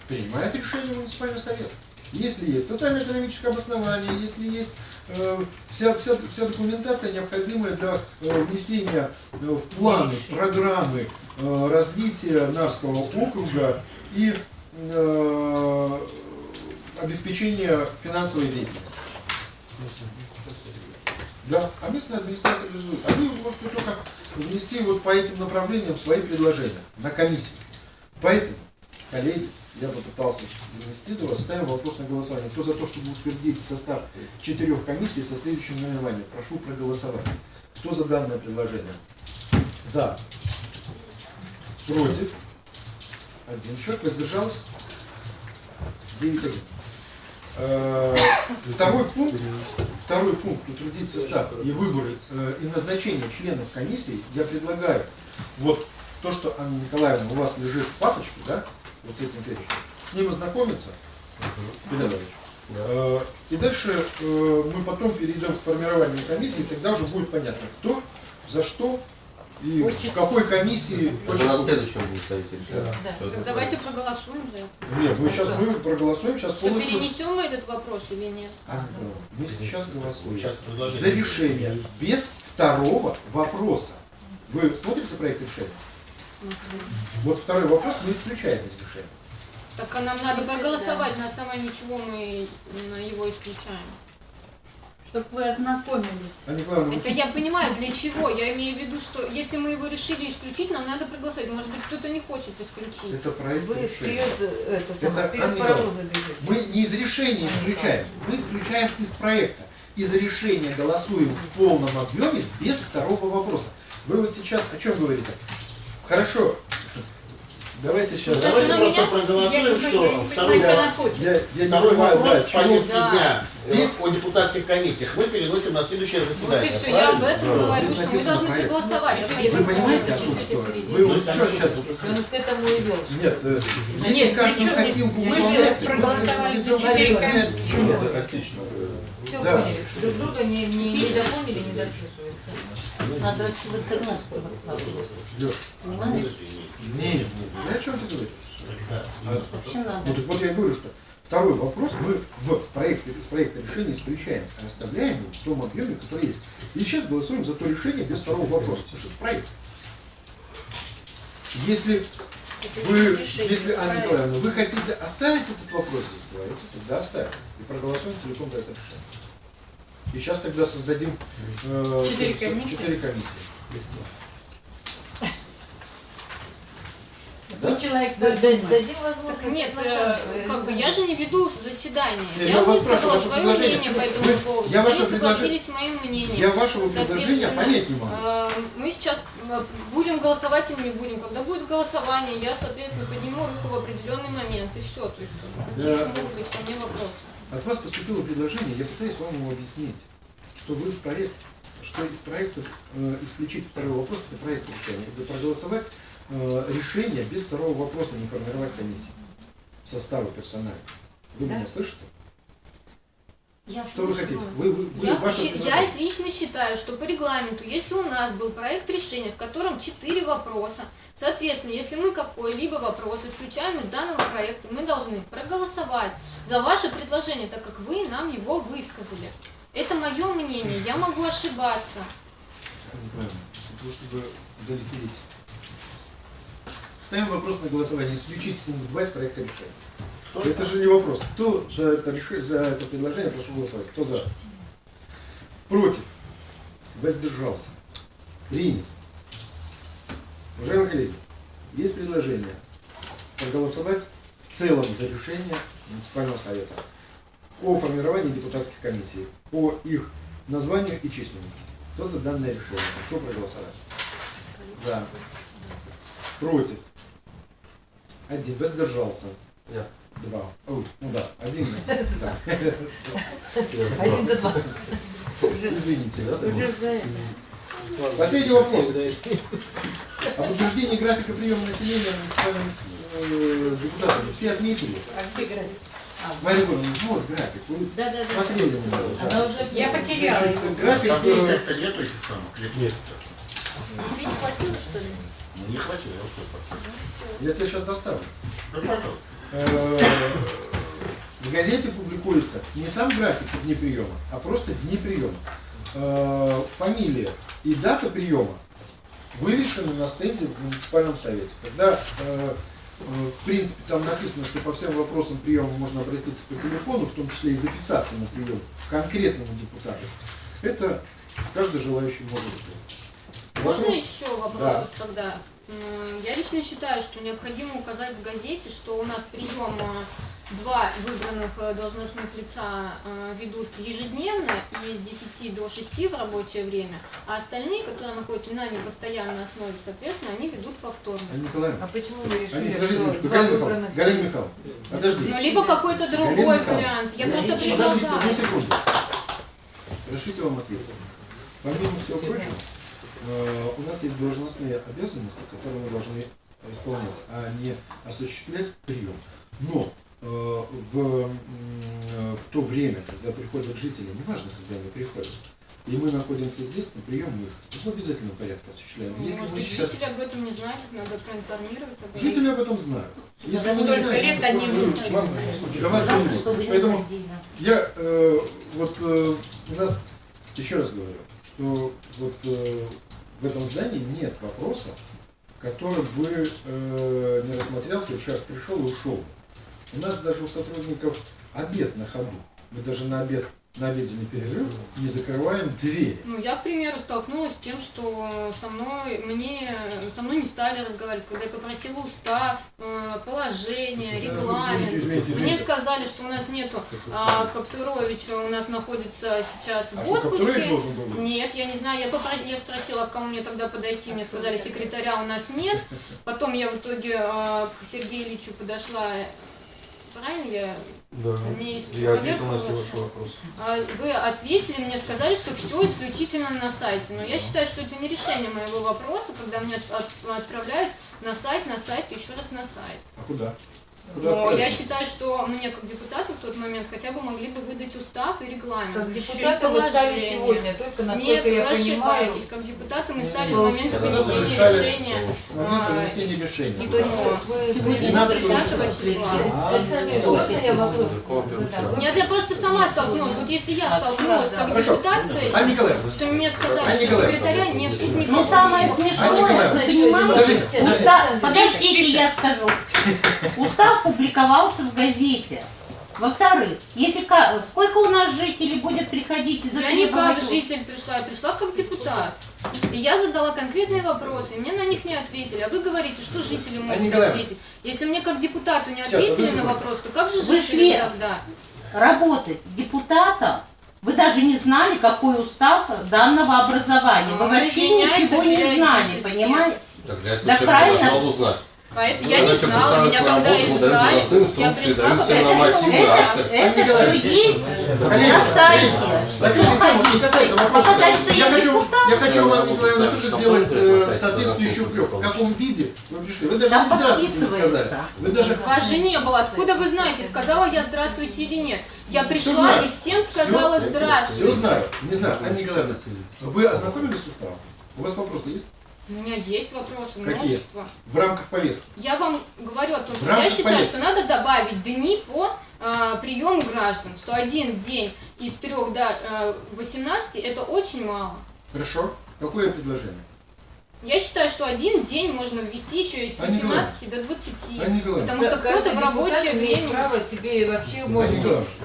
принимает решение муниципальный совет. Если есть социально-экономическое обоснование, если есть э, вся, вся, вся документация, необходимая для э, внесения э, в планы, программы э, развития Нарского округа и э, обеспечения финансовой деятельности. Да, а местные администраторы реализуют. Вы можете только внести вот по этим направлениям свои предложения на комиссию. Поэтому, коллеги, я попытался внести до вас, ставим вопрос на голосование. Кто за то, чтобы утвердить состав четырех комиссий со следующим наименованием? Прошу проголосовать. Кто за данное предложение? За. Против. Один человек. Воздержался? Девять один. Э, Второй пункт, второй пункт, утвердить состав и выборы э, и назначение членов комиссии, я предлагаю, вот то, что, Анна Николаевна, у вас лежит в папочке, да, вот с этим перечнем, с ним ознакомиться, Петр Иванович. Э, И дальше мы потом перейдем к формированию комиссии, тогда уже будет понятно, кто, за что и в какой комиссии. Уже на следующем будет совете решать. Да. Это Так давайте проголосуем за это. Нет, мы сейчас мы проголосуем, сейчас Что полностью. перенесем мы этот вопрос или нет? Анна Николаевна, Мы сейчас голосуем Сейчас за решение без второго вопроса. Вы смотрите проект решения? Вот второй вопрос мы исключаем из решения. Так а нам надо проголосовать, на основании чего мы его исключаем. Чтобы вы ознакомились. Николаевна, вы Это я понимаю, для чего. Я имею в виду, что если мы его решили исключить, нам надо проголосовать. Может быть, кто-то не хочет исключить. это проект Вы решения. вперед, э, это самое, Это, бежите. Мы не из решения исключаем, мы исключаем из проекта. Из решения голосуем в полном объеме без второго вопроса. Вы вот сейчас о чем говорите? Хорошо. Давайте сейчас. Давайте просто меня- проголосуем, что второй. Я, я не второй понимаю, вопрос да, повестке Да. дня Здесь- о депутатских комиссиях мы переносим на следующее Вот и заседание. все, я об этом говорю, Здесь что мы должны проект. проголосовать. а Вы понимаете о том, что вы вот что сейчас... Он к этому и вел. Нет, э, если Нет, каждую причем хотелку мы же проголосовали за мы четыре не знаем, комиссии. тактично. Все Да. поняли. Друг друга не, не, не допомнили, не. Надо выходной спровоцировать. Лёш, Понимаешь? не, не, я о чем ты говоришь? Вообще надо. Ну так вот я и говорю, что второй вопрос мы в проекте, из проекта решения исключаем, а оставляем его в том объеме, который есть. И сейчас голосуем за то решение без второго вопроса, потому что это проект. Если вы, если, Анна. Николаевна, вы хотите оставить этот вопрос здесь, говорите, тогда оставим. И проголосуем целиком за это решение. И сейчас тогда создадим э, Четыре с- комиссии? четыре комиссии. Ну, человек Да- да-. Дадим возможность нет, э, как бы я же не веду заседание. Нет, Я высказала свое ваше мнение по предложение. этому поводу. я Вы ваше не предложение- согласились с моим мнением. Я вашего предложения понять не могу. э, Мы сейчас э, будем голосовать или не будем. Когда будет голосование, я, соответственно, подниму руку в определенный момент. И все. То есть, какие Да. еще могут быть ко мне вопросы? От вас поступило предложение, я пытаюсь вам его объяснить, что вы проект, что из проекта э, исключить второй вопрос, это проект решения, это проголосовать э, решение без второго вопроса, не формировать комиссию состава персонала. Вы Да. меня слышите? Я Что вы слышу хотите? вас. Вы, вы, вы- Я, ваше щи- я лично считаю, что по регламенту, если у нас был проект решения, в котором четыре вопроса, соответственно, если мы какой-либо вопрос исключаем из данного проекта, мы должны проголосовать за ваше предложение, так как вы нам его высказали. Это мое мнение, я могу ошибаться. Того, чтобы удовлетворить. Ставим вопрос на голосование, исключить пункт 2 из проекта решения. Это же не вопрос. Кто за это, за это предложение, прошу голосовать. Кто за? Против? Воздержался? Принят. Уважаемые коллеги, есть предложение проголосовать в целом за решение муниципального совета о формировании депутатских комиссий, по их названию и численности. Кто за данное решение? Прошу проголосовать. За. Против. Один. Воздержался. Я. Два. Ой, ну да, один. Да. Один за два. Извините. Уже за Последний вопрос. Об утверждении графика приема населения муниципальным э, депутатами. Все отметили? А где график? Мария Егоровна, вот график. Вы Да, да, да. смотрели на него? да? Она уже Я потеряла его. график, Там э, как-то нету этих самых лет. Нет. Тебе не хватило, что ли? Ну, не хватило, я успел поставить. я тебе сейчас доставлю. Ну, пожалуйста. Э, В газете публикуется не сам график дни приема, а просто дни приема. Э, Фамилия и дата приема вывешены на стенде в муниципальном совете. Когда, э, в принципе, там написано, что по всем вопросам приема можно обратиться по телефону, в том числе и записаться на прием к конкретному депутату, это каждый желающий может сделать. Можно Вопрос- еще вопрос Да. тогда? Я лично считаю, что необходимо указать в газете, что у нас прием э, два выбранных э, должностных лица э, ведут ежедневно и с 10 до 6 в рабочее время, а остальные, которые находятся на непостоянной основе, соответственно, они ведут повторно. Николаевна, А почему вы решили, подождите что минуточку, два Галина выбранных... Галина Михайловна, подождите. Ну, либо какой-то другой вариант. Я я просто не- Подождите, одну секунду. Разрешите вам ответить. Помимо всего прочего, у нас есть должностные обязанности, которые мы должны исполнять, а не осуществлять прием. Но э, в, э, в то время, когда приходят жители, неважно, когда они приходят, и мы находимся здесь, на прием мы их в обязательном порядке осуществляем. Если Может быть, сейчас... жители об этом не знают, их надо проинформировать об этом. Жители об этом знают. Если вы не столько знаете, лет то они не для вас не Поэтому я э, вот э, у нас еще раз говорю, что вот э, в этом здании нет вопроса, который бы э, не рассмотрелся, и человек пришел и ушел. У нас даже у сотрудников обед на ходу. Мы даже на обед на обеденный перерыв не закрываем двери. Ну, я, к примеру, столкнулась с тем, что со мной, мне, со мной не стали разговаривать, когда я попросила устав, э, положение, регламент. Извините, извините, Мне извините. сказали, что у нас нету а, Каптуровича, у нас находится сейчас А в что, отпуске. должен был быть? Нет, я не знаю, я, попро- я спросила, к кому мне тогда подойти, мне сказали, секретаря у нас нет. Потом я в итоге э, к Сергею Ильичу подошла, правильно я? Да, меня есть я ответил на все ваши вопросы. А Вы ответили, мне сказали, что все исключительно на сайте. Но я считаю, что это не решение моего вопроса, когда мне от- отправляют на сайт, на сайт, еще раз на сайт. А куда? Куда Но я отправить? считаю, что мне как депутату в тот момент хотя бы могли бы выдать устав и регламент. Как депутаты вы стали сегодня, только Нет, насколько вы я понимаю. ошибаетесь. Как депутаты мы стали с Ну, момента Когда вынесения решения. с момента а, вынесения решения. То есть вы Сегодня 12 числа. можно я вопрос задам? Нет, я просто сама столкнулась. Вот если я столкнулась как депутат с этим, что мне сказали, что секретаря нет, тут никого Ну, самое нет. Смешное, понимаете, подождите, я скажу. Устав публиковался в газете. Во-вторых, если сколько у нас жителей будет приходить и Я не как затребовать- житель пришла, я пришла как депутат. И я задала конкретные вопросы, и мне на них не ответили. А вы говорите, что жители могут Николаевна. ответить. Если мне как депутату не Сейчас, ответили одну на вопрос, то как же Вы жители шли- тогда? работать депутатом, вы даже не знали, какой устав данного образования. Вы вообще ничего не знали, понимаете? Так для этого Да человек правильно. узнать. Поэтому Ну, я не знала, меня когда избрали, я пришла, все попросила. Это Николаевна, все есть на сайте. Закрытая тема не касается вопроса. А Я хочу, я хочу вам, Николаевна, тоже сделать э, Сайт соответствующий упрек. В каком виде вы пришли? Вы даже не здравствуйте не сказали. Вы даже... Вас же не было. Откуда вы знаете, сказала я здравствуйте или нет? Я пришла и всем сказала Все здравствуйте. знаю. Не знаю. Анна Николаевна, вы ознакомились с уставом? У вас вопросы есть? У меня есть вопросы, Какие? множество. В рамках повестки. Я вам говорю о том, что я считаю, повестки. что надо добавить дни по э, приему граждан, что один день из 3 до э, 18 это очень мало. Хорошо. Какое предложение? Я считаю, что один день можно ввести еще и с Анна Николаевна. 18 до 20. Анна Николаевна. Потому что кто-то в рабочее время... право себе вообще может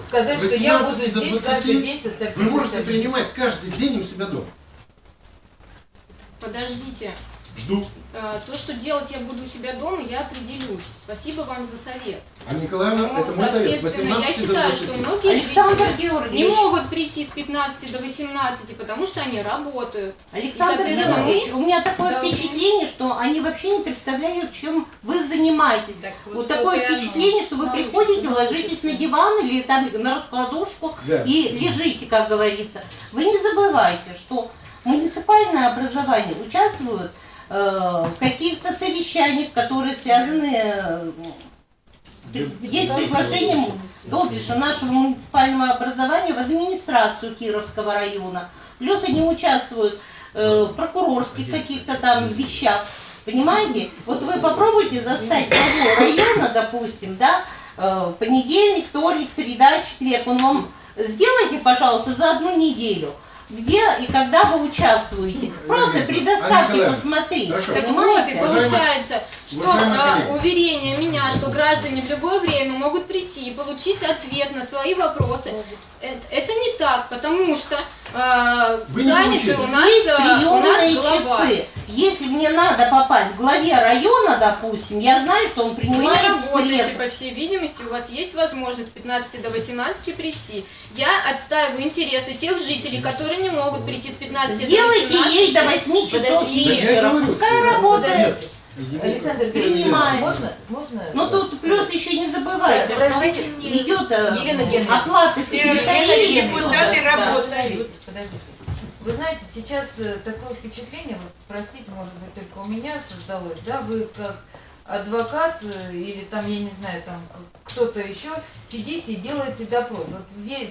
сказать, что я буду 18 до здесь 20 каждый день составить. Вы можете принимать каждый день у себя дома. Подождите. Жду. Э, То, что делать я буду у себя дома, я определюсь. Спасибо вам за совет. Анна Николаевна, Ну, это мой совет. С соответственно, я 18 до считаю, 20. что многие Александр жители не Георгиевич, могут прийти с 15 до 18, потому что они работают. Александр Георгиевич, у меня такое должны- впечатление, что они вообще не представляют, чем вы занимаетесь. вот такое вот и оно. впечатление, что вы Научится, приходите, научится. ложитесь на диван или там на раскладушку Да. и лежите, как говорится. Вы не забывайте, что муниципальное образование участвует э, в каких-то совещаниях, которые связаны э, есть приглашение Добиша нашего муниципального образования в администрацию Кировского района. Плюс они участвуют э, в прокурорских каких-то там вещах. Понимаете? Вот вы попробуйте застать главу района, допустим, да, понедельник, вторник, среда, четверг. Он вам сделайте, пожалуйста, за одну неделю. Где и когда вы участвуете. Просто предоставьте посмотреть. хорошо. Так вот, и получается, что а, уверение меня, что граждане в любое время могут прийти и получить ответ на свои вопросы, э, это не так, потому что а, Вы не заняты у нас, Есть а, у нас глава. часы. Если мне надо попасть к главе района, допустим, я знаю, что он Вы принимает не в работаете, среду. по всей видимости, у вас есть возможность с 15 до 18 прийти. Я отстаиваю интересы тех жителей, которые не могут прийти с 15 до 18. Сделайте ей до 8 часов Подожди. Вечера. Пускай работает. Нет, Александр. Георгиевич, можно? Можно? Ну тут плюс еще не забывайте, Да, что идет э, оплата секретарей. Да, работают. Подождите, подождите. Вы знаете, сейчас э, такое впечатление, вот, простите, может быть, только у меня создалось, да, вы как адвокат э, или там, я не знаю, там кто-то еще, сидите и делаете допрос. Вот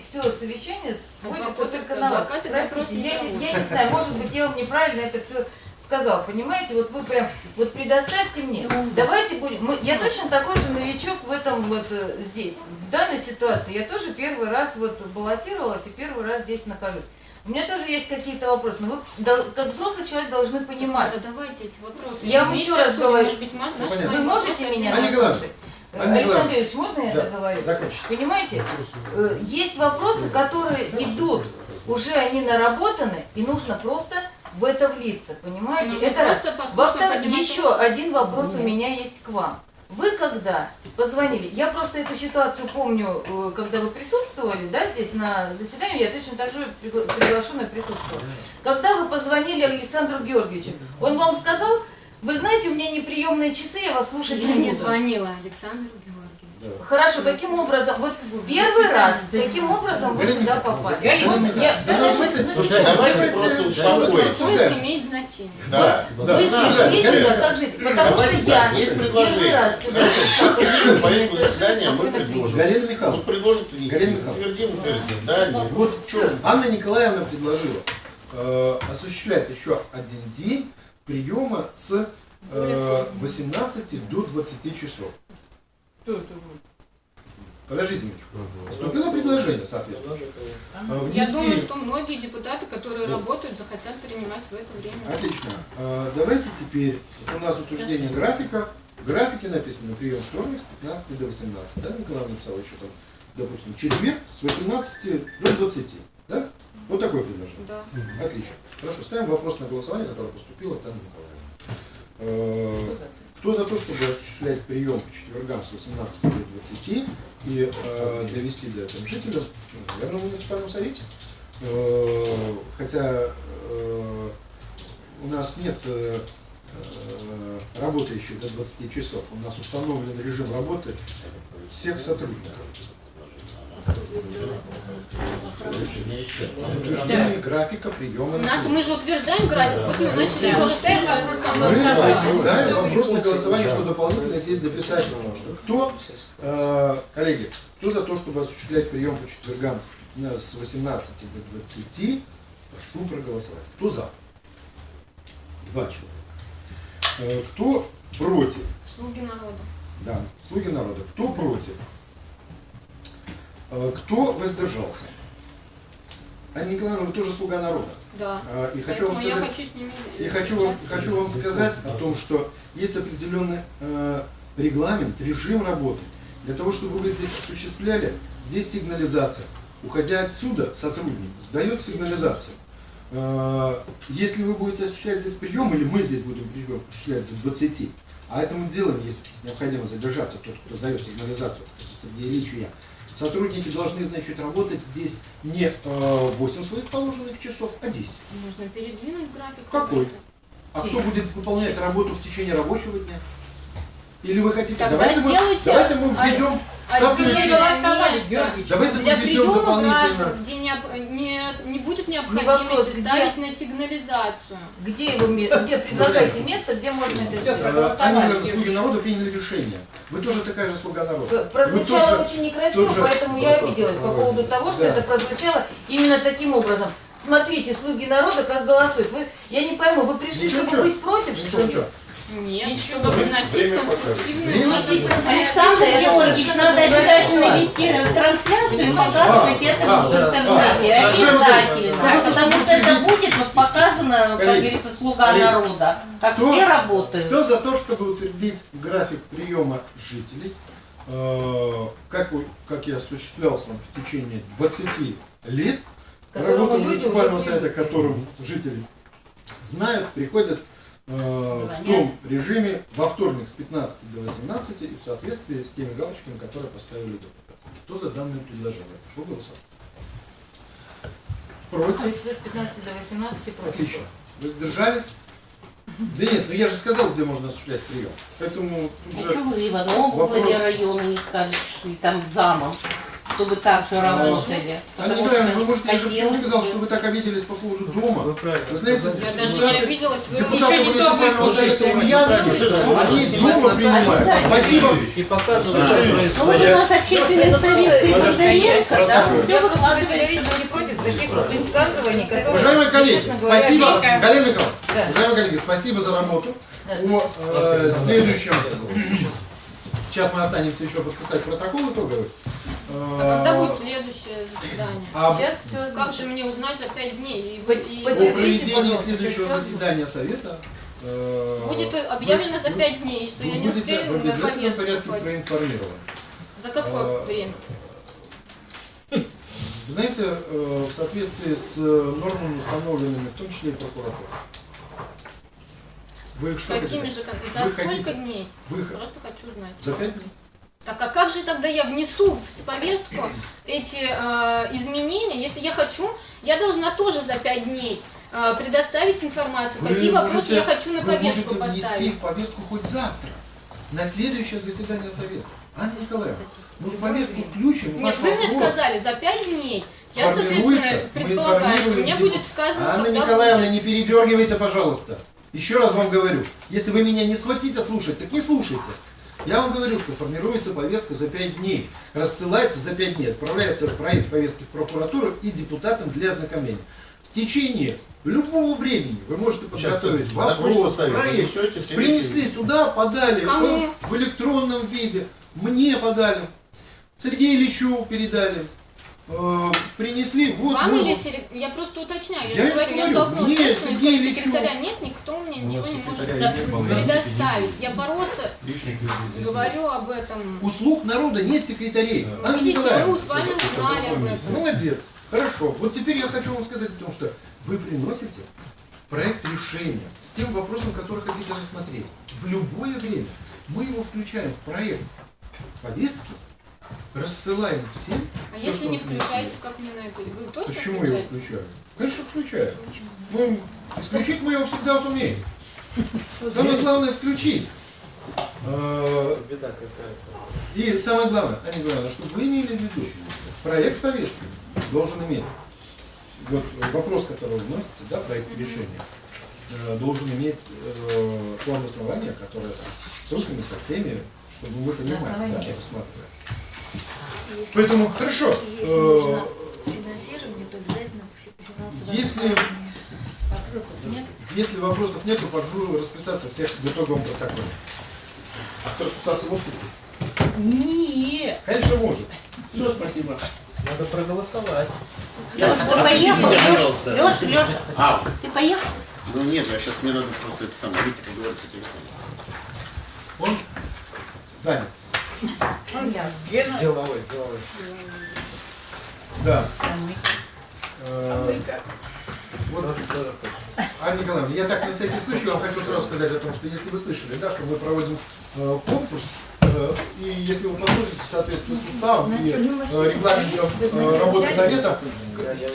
все совещание сводится Адвокаты- только на вас. Простите, я, не- я не знаю, может быть, я вам неправильно это все сказал, понимаете, вот вы прям, вот предоставьте мне, давайте будем, мы- я точно такой же новичок в этом вот э, здесь, в данной ситуации, я тоже первый раз вот баллотировалась и первый раз здесь нахожусь. У меня тоже есть какие-то вопросы, но вы как взрослый человек должны понимать. Задавайте эти вопросы. Я вам еще раз говорю, Может быть, ма- наши с Вы можете меня послушать? Александр. Юрьевич, можно я Да, договорю? закончите. Понимаете, э, есть вопросы, которые идут, уже они наработаны, и нужно просто в это влиться, понимаете? Нужно это раз. Во-вторых, еще один вопрос у меня есть к вам. Вы когда позвонили, я просто эту ситуацию помню, э, когда вы присутствовали, да, здесь на заседании, я точно так же пригла- приглашенная присутствовала. Когда вы позвонили Александру Георгиевичу, он вам сказал, вы знаете, у меня неприемные часы, я вас слушать Я не не буду. звонила Александру Георгиевичу. Хорошо, каким образом, вот первый раз, каким образом вы сюда попали? Я- Да давайте, ну, Слушайте, давайте просто успокоиться. Имеет значение. Да, Вы да. пришли да, сюда да. так жить, потому что Давайте я так, есть первый раз сюда Хорошо, пришла, мне заседания мы предложим. Галина Вот Михайловна, предложит внести. Галина Михайловна. Утвердим, утвердим. Да, нет. вот в чем Анна Николаевна предложила э, осуществлять еще один день приема с э, 18 до 20 часов. Подождите минуточку. Поступило предложение, соответственно. Э, Я думаю, что многие депутаты, которые работают, захотят принимать в это время. Отлично. Э, Давайте теперь, у нас утверждение графика. В графике написано прием вторник с 15 до 18. Да, Николай написал еще там, допустим, четверг с 18 до 20. Да? Вот такое предложение. Да. Отлично. Хорошо, ставим вопрос на голосование, которое поступило Анны Николаевны. Кто за то, чтобы осуществлять прием по четвергам с 18 до 20 и э, довести до этого жителям, ну, наверное, в муниципальном совете? Э, хотя э, у нас нет э, э, работающих до 20 часов, у нас установлен режим работы всех сотрудников. Утверждение графика приема У нас, мы же утверждаем график, вот мы начали его Мы вопрос на голосование, что дополнительно здесь дописать нужно. Что кто, э, коллеги, кто за то, чтобы осуществлять прием по четвергам с, с 18 до 20, прошу проголосовать. Кто за? Два человека. Э, кто против? Слуги народа. Да, слуги народа. Кто против? Э, кто воздержался? Анна Николаевна, вы тоже слуга народа. Да. А, И хочу вам Поэтому я сказать, хочу с ними и хочу вам, хочу вам сказать о том, что есть определенный э, регламент, режим работы. Для того, чтобы вы здесь осуществляли, здесь сигнализация. Уходя отсюда, сотрудник сдает сигнализацию. Э, если вы будете осуществлять здесь прием, или мы здесь будем прием осуществлять до 20, а этому делом есть необходимо задержаться, тот, кто сдает сигнализацию, Сергей Ильич и я, Сотрудники должны, значит, работать здесь не э, 8 своих положенных часов, а 10. Нужно передвинуть график. Какой? работы. А кто будет выполнять работу в течение рабочего дня? Или вы хотите? Тогда давайте, мы, давайте мы введем ячейки. место Давайте для мы введем приема дополнительно. граждан, где не, не, не будет вопрос, необходимости где? ставить на сигнализацию. Где вы ме- где предлагаете место, где можно это сделать? Э, Они, наверное, слуги народа приняли решение. Вы тоже такая же слуга народа. Вы Прозвучало тоже- очень некрасиво, поэтому я обиделась по поводу того, что Да. это прозвучало именно таким образом. Смотрите, слуги народа, как голосуют. Вы, я не пойму, вы пришли, Ничего, чтобы быть против, Ничего, что ли? Ничего. Нет, Ничего. чтобы вносить конструктивные. Александр Георгиевич, надо обязательно вести трансляцию и показывать это да, в интернете. да. Обязательно. Потому что это будет вот показано, как говорится, слуга народа. Как все работают. Кто за то, чтобы утвердить график приема жителей, э, как, как я осуществлялся в течение 20 лет, работу муниципального совета, которым жители знают, приходят в Звонят. том режиме во вторник с 15 до 18 и в соответствии с теми галочками, которые поставили депутаты. Кто за данное предложение? Прошу голосовать. Против? вы с 15 до 18 против. Отлично. Воздержались? Да нет, ну я же сказал, где можно осуществлять прием. Поэтому тут же... Почему вы в одном вопрос- района не скажете, что и там замом, чтобы так же работали? Анна Потому что вы можете, я же почему сказал, что вы так обиделись по поводу дома. Вы правильно. Вы знаете, Я даже не обиделась, вы еще не то выслушали. они дома принимают. Спасибо. И показывать, что Ну вот у происходит. нас общественный совет Госдоменца, да, все выкладывается. категорически против таких вот высказываний, которые, Уважаемые коллеги, честно говоря, спасибо. Галина Николаевна, уважаемые коллеги, спасибо за работу. О э, следующем. Сейчас мы останемся еще подписать протокол итоговый. А когда будет следующее заседание? а Сейчас все Как же мне узнать за пять дней? И, По- и- О потерпите, проведении следующего заседания совета э, будет объявлено за вы- пять дней, что я не успею в на обязательном порядке хватит. проинформированы. За какое э, время? Вы знаете, э, в соответствии с нормами, установленными, в том числе и прокуратурой. Вы что Какими хотите? же, Вы за сколько хотите- дней? Вы Просто хочу знать. за пять дней? Так а как же тогда я внесу в повестку эти э, изменения, если я хочу, я должна тоже за пять дней э, предоставить информацию, Вы какие вопросы можете- я хочу на вы повестку можете внести поставить. в повестку хоть завтра, на следующее заседание совета. Анна Николаевна, мы в повестку включим Нет, вы мне вопрос. сказали за пять дней. Я, соответственно, предполагаю, что мне будет сказано, Анна Николаевна, будет. не передергивайте, пожалуйста. Еще раз вам говорю, если вы меня не схватите слушать, так не слушайте. Я вам говорю, что формируется повестка за 5 дней, рассылается за 5 дней, отправляется проект повестки в прокуратуру и депутатам для ознакомления. В течение любого времени вы можете подготовить Сейчас, вопрос, проект, все принесли сюда, подали э, в электронном виде, мне подали, Сергею Ильичу передали, э, принесли, вот Вам мы или Серег- Я просто уточняю, я, Я говорю, я столкнулась мне с тем, что секретаря нет, никто мне ничего не может предоставить. Я просто говорю об этом. Услуг народа нет секретарей. Анна Видите, Николаевна, мы с вами узнали об этом. молодец. Хорошо. Вот теперь я хочу вам сказать о том, что вы приносите проект решения с тем вопросом, который хотите рассмотреть. В любое время мы его включаем в проект повестки, рассылаем всем. А всё, если не включаете, как мне на это? Вы точно Почему я его включаю? Конечно, включаю. Ну, исключить мы его всегда сумеем. Самое главное включить. Беда какая-то. И самое главное, Анна Николаевна, чтобы вы имели в виду, проект повестки должен иметь, вот вопрос, который вы вносите, да, проект решения, э, должен иметь э, план основания, который с ссылками, со всеми, чтобы вы понимали, да, чего? Если- Поэтому, хорошо, Если э, нужно финансирование, то обязательно фи- финансовое Если- нет? если вопросов нет, то прошу расписаться всех в итоговом протоколе. А кто расписаться может идти? Нет. Конечно, может. Все, спасибо. Надо проголосовать. Леш, ты поехал? пожалуйста. Леш, Леша, А, ты поехал? ну нет, я сейчас мне надо просто это самое, выйти поговорить по телефону. Он занят. Деловой, деловой. Да. Э, Вот, хочешь. Анна Николаевна, я так на всякий случай вам хочу сразу сказать о том, что если вы слышали, да, что мы проводим конкурс, э, и если вы посмотрите в соответствии с уставом и э, регламентом э, работы совета,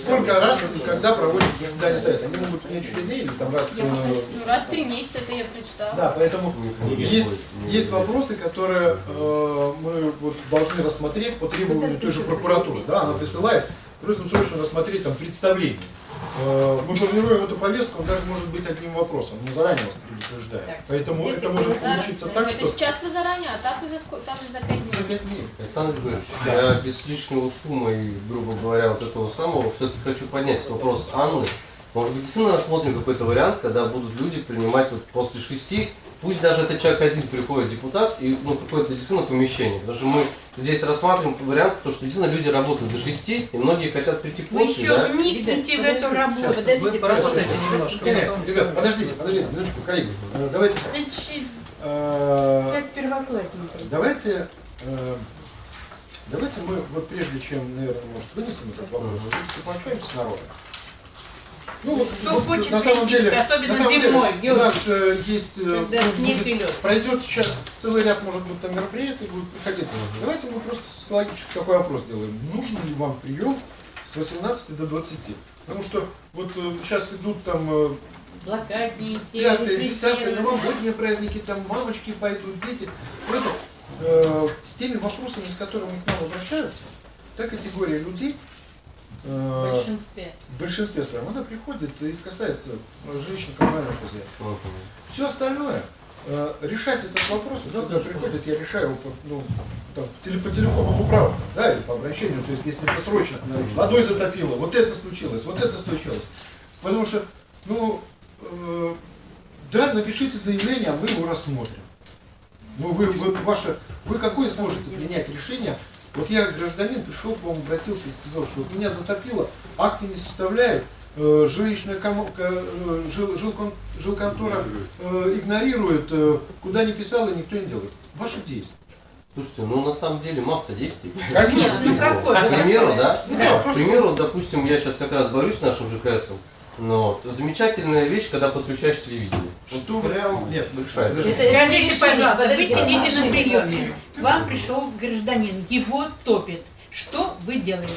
сколько раз и когда проводится заседание совета. Они могут не четыре дней или там раз... э, Ну, раз в три месяца это я прочитала. да, поэтому есть, есть вопросы, которые э, мы вот должны рассмотреть по требованию той же прокуратуры. Да, она присылает, просим срочно рассмотреть там представление. Э, мы формируем эту повестку, он даже может быть одним вопросом, мы заранее вас предупреждаем. Поэтому Здесь это может заранее- получиться так, это что сейчас вы заранее, а так вы за сколько? Так же за пять за дней. пять дней. Александр Григорьевич, я без лишнего шума и, грубо говоря, вот этого самого, все-таки хочу поднять вопрос Анны. Может быть, действительно рассмотрим какой-то вариант, когда будут люди принимать вот после шести пусть даже этот человек один приходит, депутат, и ну, какое-то действительно помещение. Потому что мы здесь рассматриваем вариант, то, что действительно люди работают до 6, и многие хотят прийти Вы после, еще да? вникните в эту работу. Подождите, поработайте немножко. Ребят, подождите, подождите, минуточку, коллеги. Э, Давайте так. Э, Как первоклассники. Давайте, э, давайте мы, вот прежде чем, наверное, может, вынесем этот вопрос, пообщаемся с народом. Ну, вот, Кто вот хочет на самом деле, особенно на самом деле, зимой, у Георгий, нас э, есть, э, когда ну, снег будет- и лед. пройдет сейчас целый ряд, может быть, там мероприятий будет проходить. Давайте мы просто логически такой вопрос делаем. Нужен ли вам прием с 18 до 20? Потому что вот э, сейчас идут там э, Блокадники, десятое, репрессирование. новогодние праздники, там мамочки пойдут, дети. Понимаете, э, с теми вопросами, с которыми к нам обращаются, та категория людей, В большинстве. в большинстве своем, она приходит и касается э, женщин коммунального хозяйства. Все остальное, э, решать этот вопрос, вот когда приходит, я решаю его по, ну, там, по телефону управы, да, или по обращению, то есть если это срочно, водой затопило, вот это случилось, вот это случилось. Потому что, ну, э, да, напишите заявление, а мы его рассмотрим. Ну, вы, вы, ваше, вы какое сможете принять решение? Вот я гражданин пришел к вам, обратился и сказал, что вот меня затопило, акты не составляют, э, жилищная комо- ко- э, жил, жилкон- жилконтора э, игнорирует, э, куда не писал и никто не делает. Ваши действия. Слушайте, ну на самом деле масса действий. Какие? Нет, ну какой? К примеру, да? Да, К просто- примеру, допустим, я сейчас как раз борюсь с нашим ЖКСом. Но замечательная вещь, когда подключаешь телевидение. Что вы- Прям Нет. Это- это Скажите, пожалуйста, вы сидите на приеме, к вам пришел гражданин, его топит. Что вы делаете?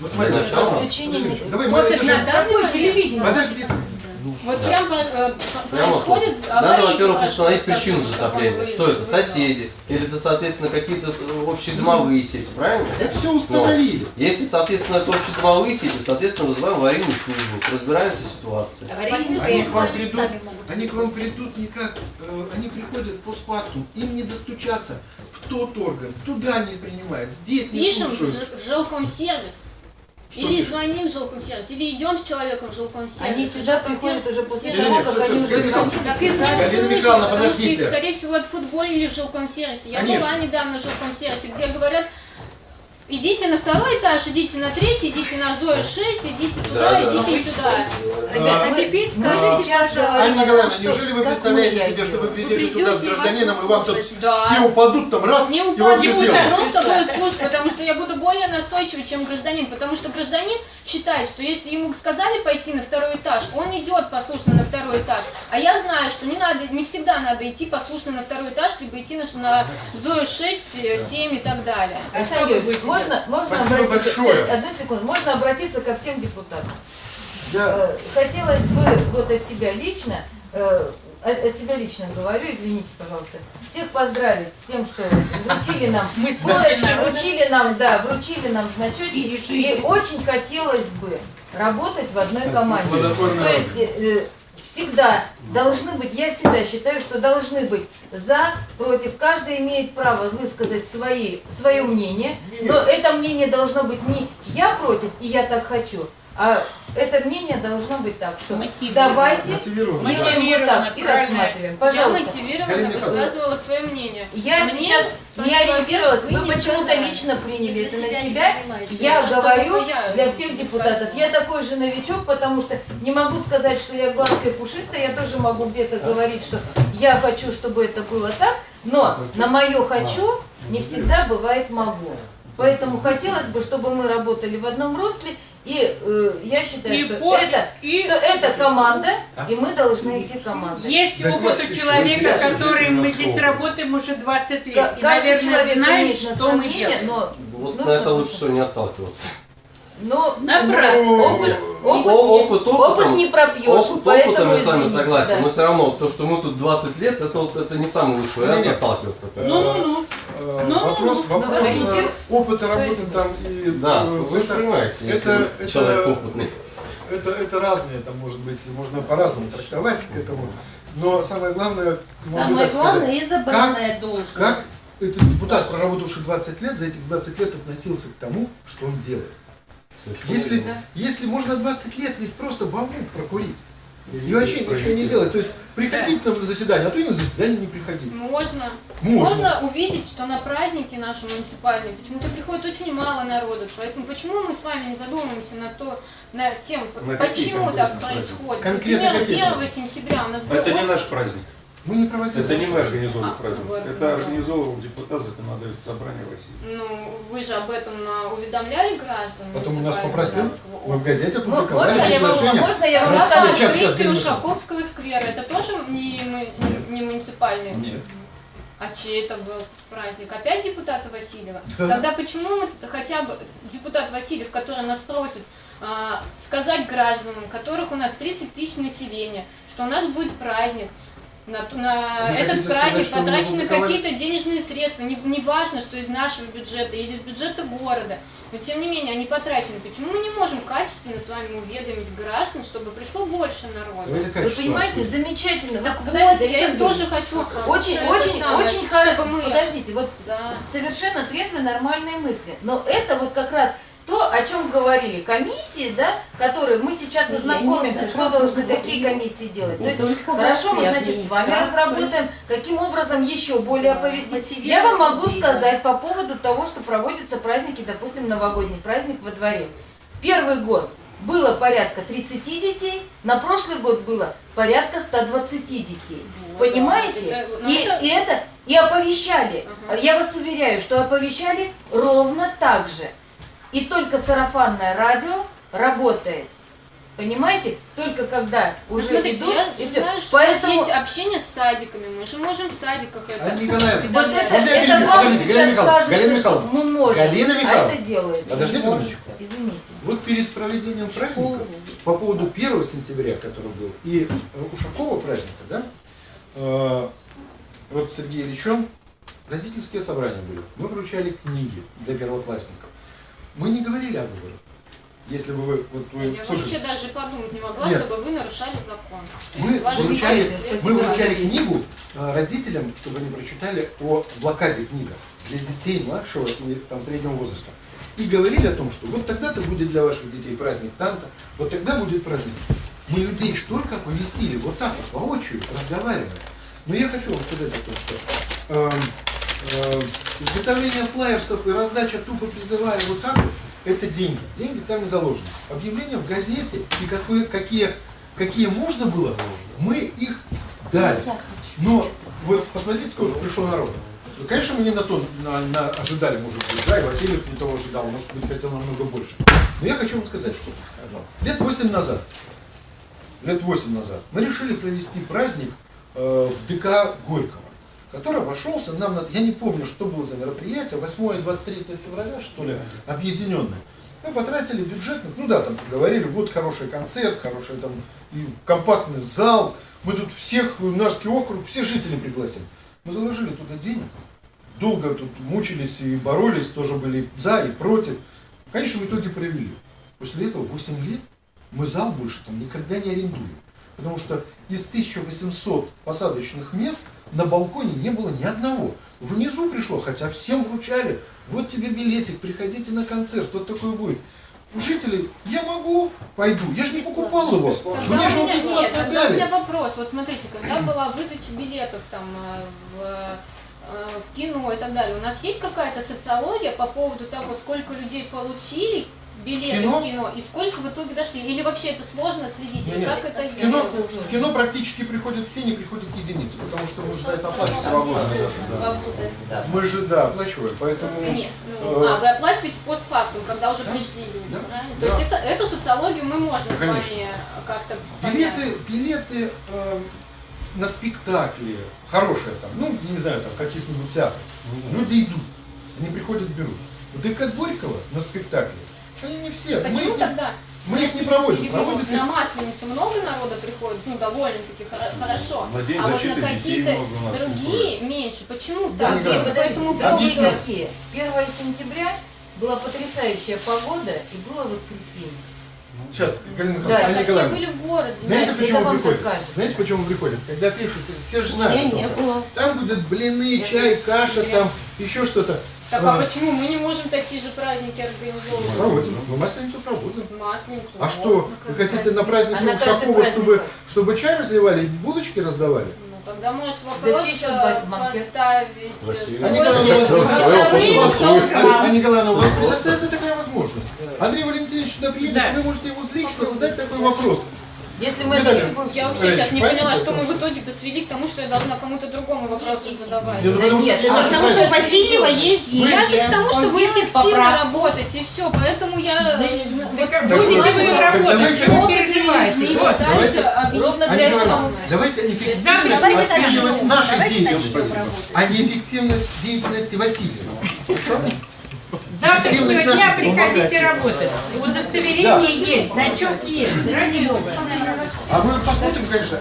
Вот не- Давай, мы Вот телевидение? Подожди. Вот Да. прям э, Прямо происходит Надо, аварийный во-первых, установить причину затопления. Что это? Соседи. Или это, соответственно, какие-то с- общие домовые сети, правильно? Это все установили. Но если, соответственно, это общие домовые сети, соответственно, вызываем аварийную службу, разбираемся в ситуации. Они к вам они придут, они к вам придут никак, э, они приходят постфактум, им не достучаться в тот орган, туда не принимают, здесь не Пишем слушают. в жилкомсервис. Что Или пишем? звоним в жилкомсервис, или идем с человеком в жилкомсервис. Они сюда приходят уже после того, нет, как они уже звонили. Так и Михайловна, потому что скорее всего, отфутболили в жилкомсервисе. Я Конечно. была недавно в жилкомсервисе, где говорят, идите на второй этаж, идите на третий, идите на Зою 6, идите туда, Да, да. идите сюда. А, А теперь скажите, сейчас Анна Николаевна, что- неужели вы представляете себе, что вы придете туда с гражданином, и вам тут. Да. все упадут там раз, Не и вам упадут, все сделают? просто Да. будет слушать, потому что я буду более настойчивой, чем гражданин, потому что гражданин считает, что если ему сказали пойти на второй этаж, он идет послушно на второй этаж, а я знаю, что не надо, не всегда надо идти послушно на второй этаж, либо идти на, на Зою 6, э, 7 и так далее. А Можно, можно Спасибо обратиться, большое. сейчас, одну секунду, можно обратиться ко всем депутатам. Да. Э, Хотелось бы вот от себя лично, э, от, от себя лично говорю, извините, пожалуйста, всех поздравить с тем, что вручили нам Мы вами вручили нам, да, вручили нам значочки, И и очень хотелось бы работать в одной команде. То есть всегда должны быть, я всегда считаю, что должны быть за, против, каждый имеет право высказать свои, свое мнение, но это мнение должно быть не я против и я так хочу, а это мнение должно быть так, что давайте сделаем вот так и рассматриваем. Я Пожалуйста. мотивированно Галина Михайловна. высказывала свое мнение. Я Мне сейчас не ориентировалась, вы почему-то лично приняли это на себя. Я говорю я для всех депутатов. Я такой же новичок, потому что не могу сказать, что я гладкая пушистая. Я тоже могу где-то говорить, что я хочу, чтобы это было так. Но на мое хочу не всегда бывает могу. Поэтому хотелось бы, чтобы мы работали в одном русле. И э, я считаю, И что, по- это, и- что это команда, и мы должны идти командой. Есть опыт у человека, который мы здесь работаем уже 20 лет. Ка- И, наверное, знает, что мы делаем. но Вот на это лучше всего не отталкиваться. Но Напрасно. опыт, опыт, опыт опытом, опыт не пропьешь, опыт поэтому опытом, я с вами согласен, да. но все равно то, что мы тут 20 лет, это, вот- это не самый лучший вариант Не-не. отталкиваться. Ну-ну-ну. Э, Ну, вопрос ну, вопрос э, опыта работы там и Да, э, вы же это- понимаете, это- вы человек это- опытный. Это, это разные, там может быть, можно по-разному трактовать к этому. Но самое главное, Самое так сказать, главное, избранная должность. как этот депутат, проработавший 20 лет, за этих 20 лет относился к тому, что он делает. Если, если можно 20 лет ведь просто бамбук прокурить, И вообще ничего не делать. То есть приходить нам на заседание, а то и на заседание не приходить. Можно. Можно. Можно увидеть, что на праздники наши муниципальные почему-то приходит очень мало народа. Поэтому почему мы с вами не задумаемся на то, на тем, На почему так происходит. Конкретно Например, какие 1 праздники? сентября у нас был Это не наш праздник. Мы не проводили. Это не мы организовывали А, праздник. вы Это организовывал депутат законодательства собрания Василий. Ну, вы же об этом а, уведомляли граждан. Потом у нас попросил, мы в газете опубликовали можно я вам- предложение. можно я вам расскажу? Сейчас, сейчас. Ушаковского сквера, это тоже не, не, не муниципальный? Нет. А чей это был праздник? Опять депутата Васильева? Да. Тогда почему мы хотя бы депутат Васильев, который нас просит а, сказать гражданам, которых у нас 30 тысяч населения, что у нас будет праздник, на, на Вы этот праздник сказать, потрачены какие-то денежные средства. Не, не важно, что из нашего бюджета или из бюджета города. Но тем не менее они потрачены. Почему мы не можем качественно с вами уведомить граждан, чтобы пришло больше народа? Вы понимаете, замечательно. Так Вот, вот, я Александр тоже хочу. Очень, очень, самое, очень хорошо. мы- Подождите, вот Да. совершенно трезвые, нормальные мысли. Но это вот как раз то, о чем говорили комиссии, да, которые мы сейчас ознакомимся, что должны какие комиссии делать. То есть Хорошо, мы, значит, с вами разработаем, каким образом еще более оповестить. Я вам могу сказать по поводу того, что проводятся праздники, допустим, новогодний праздник во дворе. Первый год было порядка 30 детей, на прошлый год было порядка 120 детей. Вот, Понимаете? Это- И, это- и это и оповещали. Ага. Я вас уверяю, что оповещали ровно так же. И только сарафанное радио работает. Понимаете? Только когда Ну, уже смотрите, идут, я и все. знаю, что Поэтому у нас есть общение с садиками, мы же можем в садиках это... Вот это, это вам Подождите, Галина сейчас Михайловна, кажется, Галина что мы можем, Галина а Михайловна, это делается. подождите минуточку. Извините. Вот перед проведением праздника, по поводу 1 сентября, который был, и Ушакова праздника, да, э, вот с Сергеем Ильичем родительские собрания были. Мы вручали книги для первоклассников. Мы не говорили о выборах. Если бы вы, вот вы, Я вообще слушайте, даже подумать не могла, Нет. чтобы вы нарушали закон. мы Ваши вручали, мы вручали книгу э, родителям, чтобы они прочитали о блокаде книга для детей младшего и там, среднего возраста. И говорили о том, что вот тогда-то будет для ваших детей праздник танта, вот тогда будет праздник. Мы людей столько оповестили, вот так вот, воочию, разговаривая. Но я хочу вам сказать о том, что эм, изготовление флаерсов и раздача тупо призывая вот так вот, это деньги. Деньги там не заложены. Объявления в газете и какое, какие, какие можно было, мы их дали. Но вот посмотрите, сколько пришло народу. Ну, Конечно, мы не на то на- на- ожидали, может быть, да, и Васильев не того ожидал, может быть, хотел намного больше. Но я хочу вам сказать, что лет 8 назад, лет 8 назад, мы решили провести праздник э, в ДК Горького, который обошелся нам, на, я не помню, что было за мероприятие, 8 и 23 февраля, что ли, объединенное. Мы потратили бюджетных, ну да, там поговорили, вот хороший концерт, хороший там и компактный зал, мы тут всех, Нарский округ, все жители пригласим. Мы заложили туда денег, долго тут мучились и боролись, тоже были за и против. В конечном итоге провели. После этого 8 лет мы зал больше там никогда не арендуем. Потому что из 1800 посадочных мест на балконе не было ни одного. Внизу пришло, хотя всем вручали. Вот тебе билетик, приходите на концерт, вот такой будет. У жителей, я могу, пойду. Я же не покупал его. Тогда Мне же его меня, нет, бесплатно тогда у меня дали. вопрос. Вот смотрите, когда была выдача билетов там э, в, э, в кино и так далее, у нас есть какая-то социология по поводу того, сколько людей получили билеты Кино? в кино и сколько в итоге дошли? Или вообще это сложно отследить? Или Нет, как это В кино, в кино практически приходят все, не приходят единицы, потому что мы же за это оплачиваем. Свобода, да. Мы же, да, оплачиваем, поэтому... Нет, ну, э, а вы оплачиваете постфактум, когда уже пришли люди, Да. правильно? Да. То есть это, эту социологию мы можем Да, с вами как-то. Билеты, билеты э, на спектакли, хорошие там, ну, не знаю, там, каких-нибудь театров. Люди идут, они приходят, берут. В ДК Горького на спектакле, они не все. Мы Почему их- тогда? мы их не проводим, проводят На Масленицу много народа приходит, ну, довольно-таки хоро- хорошо. На День а вот на какие-то другие меньше. Почему Да, так? И поэтому какие? 1 сентября была потрясающая погода и было воскресенье. Сейчас, Галина Да, Михайловна, Все Николаевна, были в городе. знаете, это почему приходят? Знаете, почему приходят? Когда пишут, все же знают, не что было. там будет блины, чай, каша, там еще что-то. Так А, а почему мы не можем такие же праздники организовывать? Проводим, мы масленицу проводим. Масленицу. А что, вы хотите на праздник А Ушакова, чтобы, чтобы чай разливали и булочки раздавали? Тогда может вопрос э, поставить. Василий. э, А Николаевна, у вас, Свой у вас- вопрос. а- а Николаевна, у вас предоставится такая возможность. Андрей Валентинович сюда приедет, Да. вы можете ему лично задать такой вопрос. Если мы это Я вообще сейчас не поняла, что мы в итоге-то свели к тому, что я должна кому-то другому вопросы задавать. Нет, ну, потому что нет, а Потому что у Васильева есть деньги. Я же к тому, что вы эффективно работаете, и все. Поэтому я Так будете вы работать, давайте- чего переживаете? Ровно для этого. давайте эффективность начнем. нашей деятельности, работать. а не эффективность деятельности Васильева. Завтра Эффективность дня приходите работать. Удостоверение есть, значок есть. Ради бога. А мы посмотрим, конечно.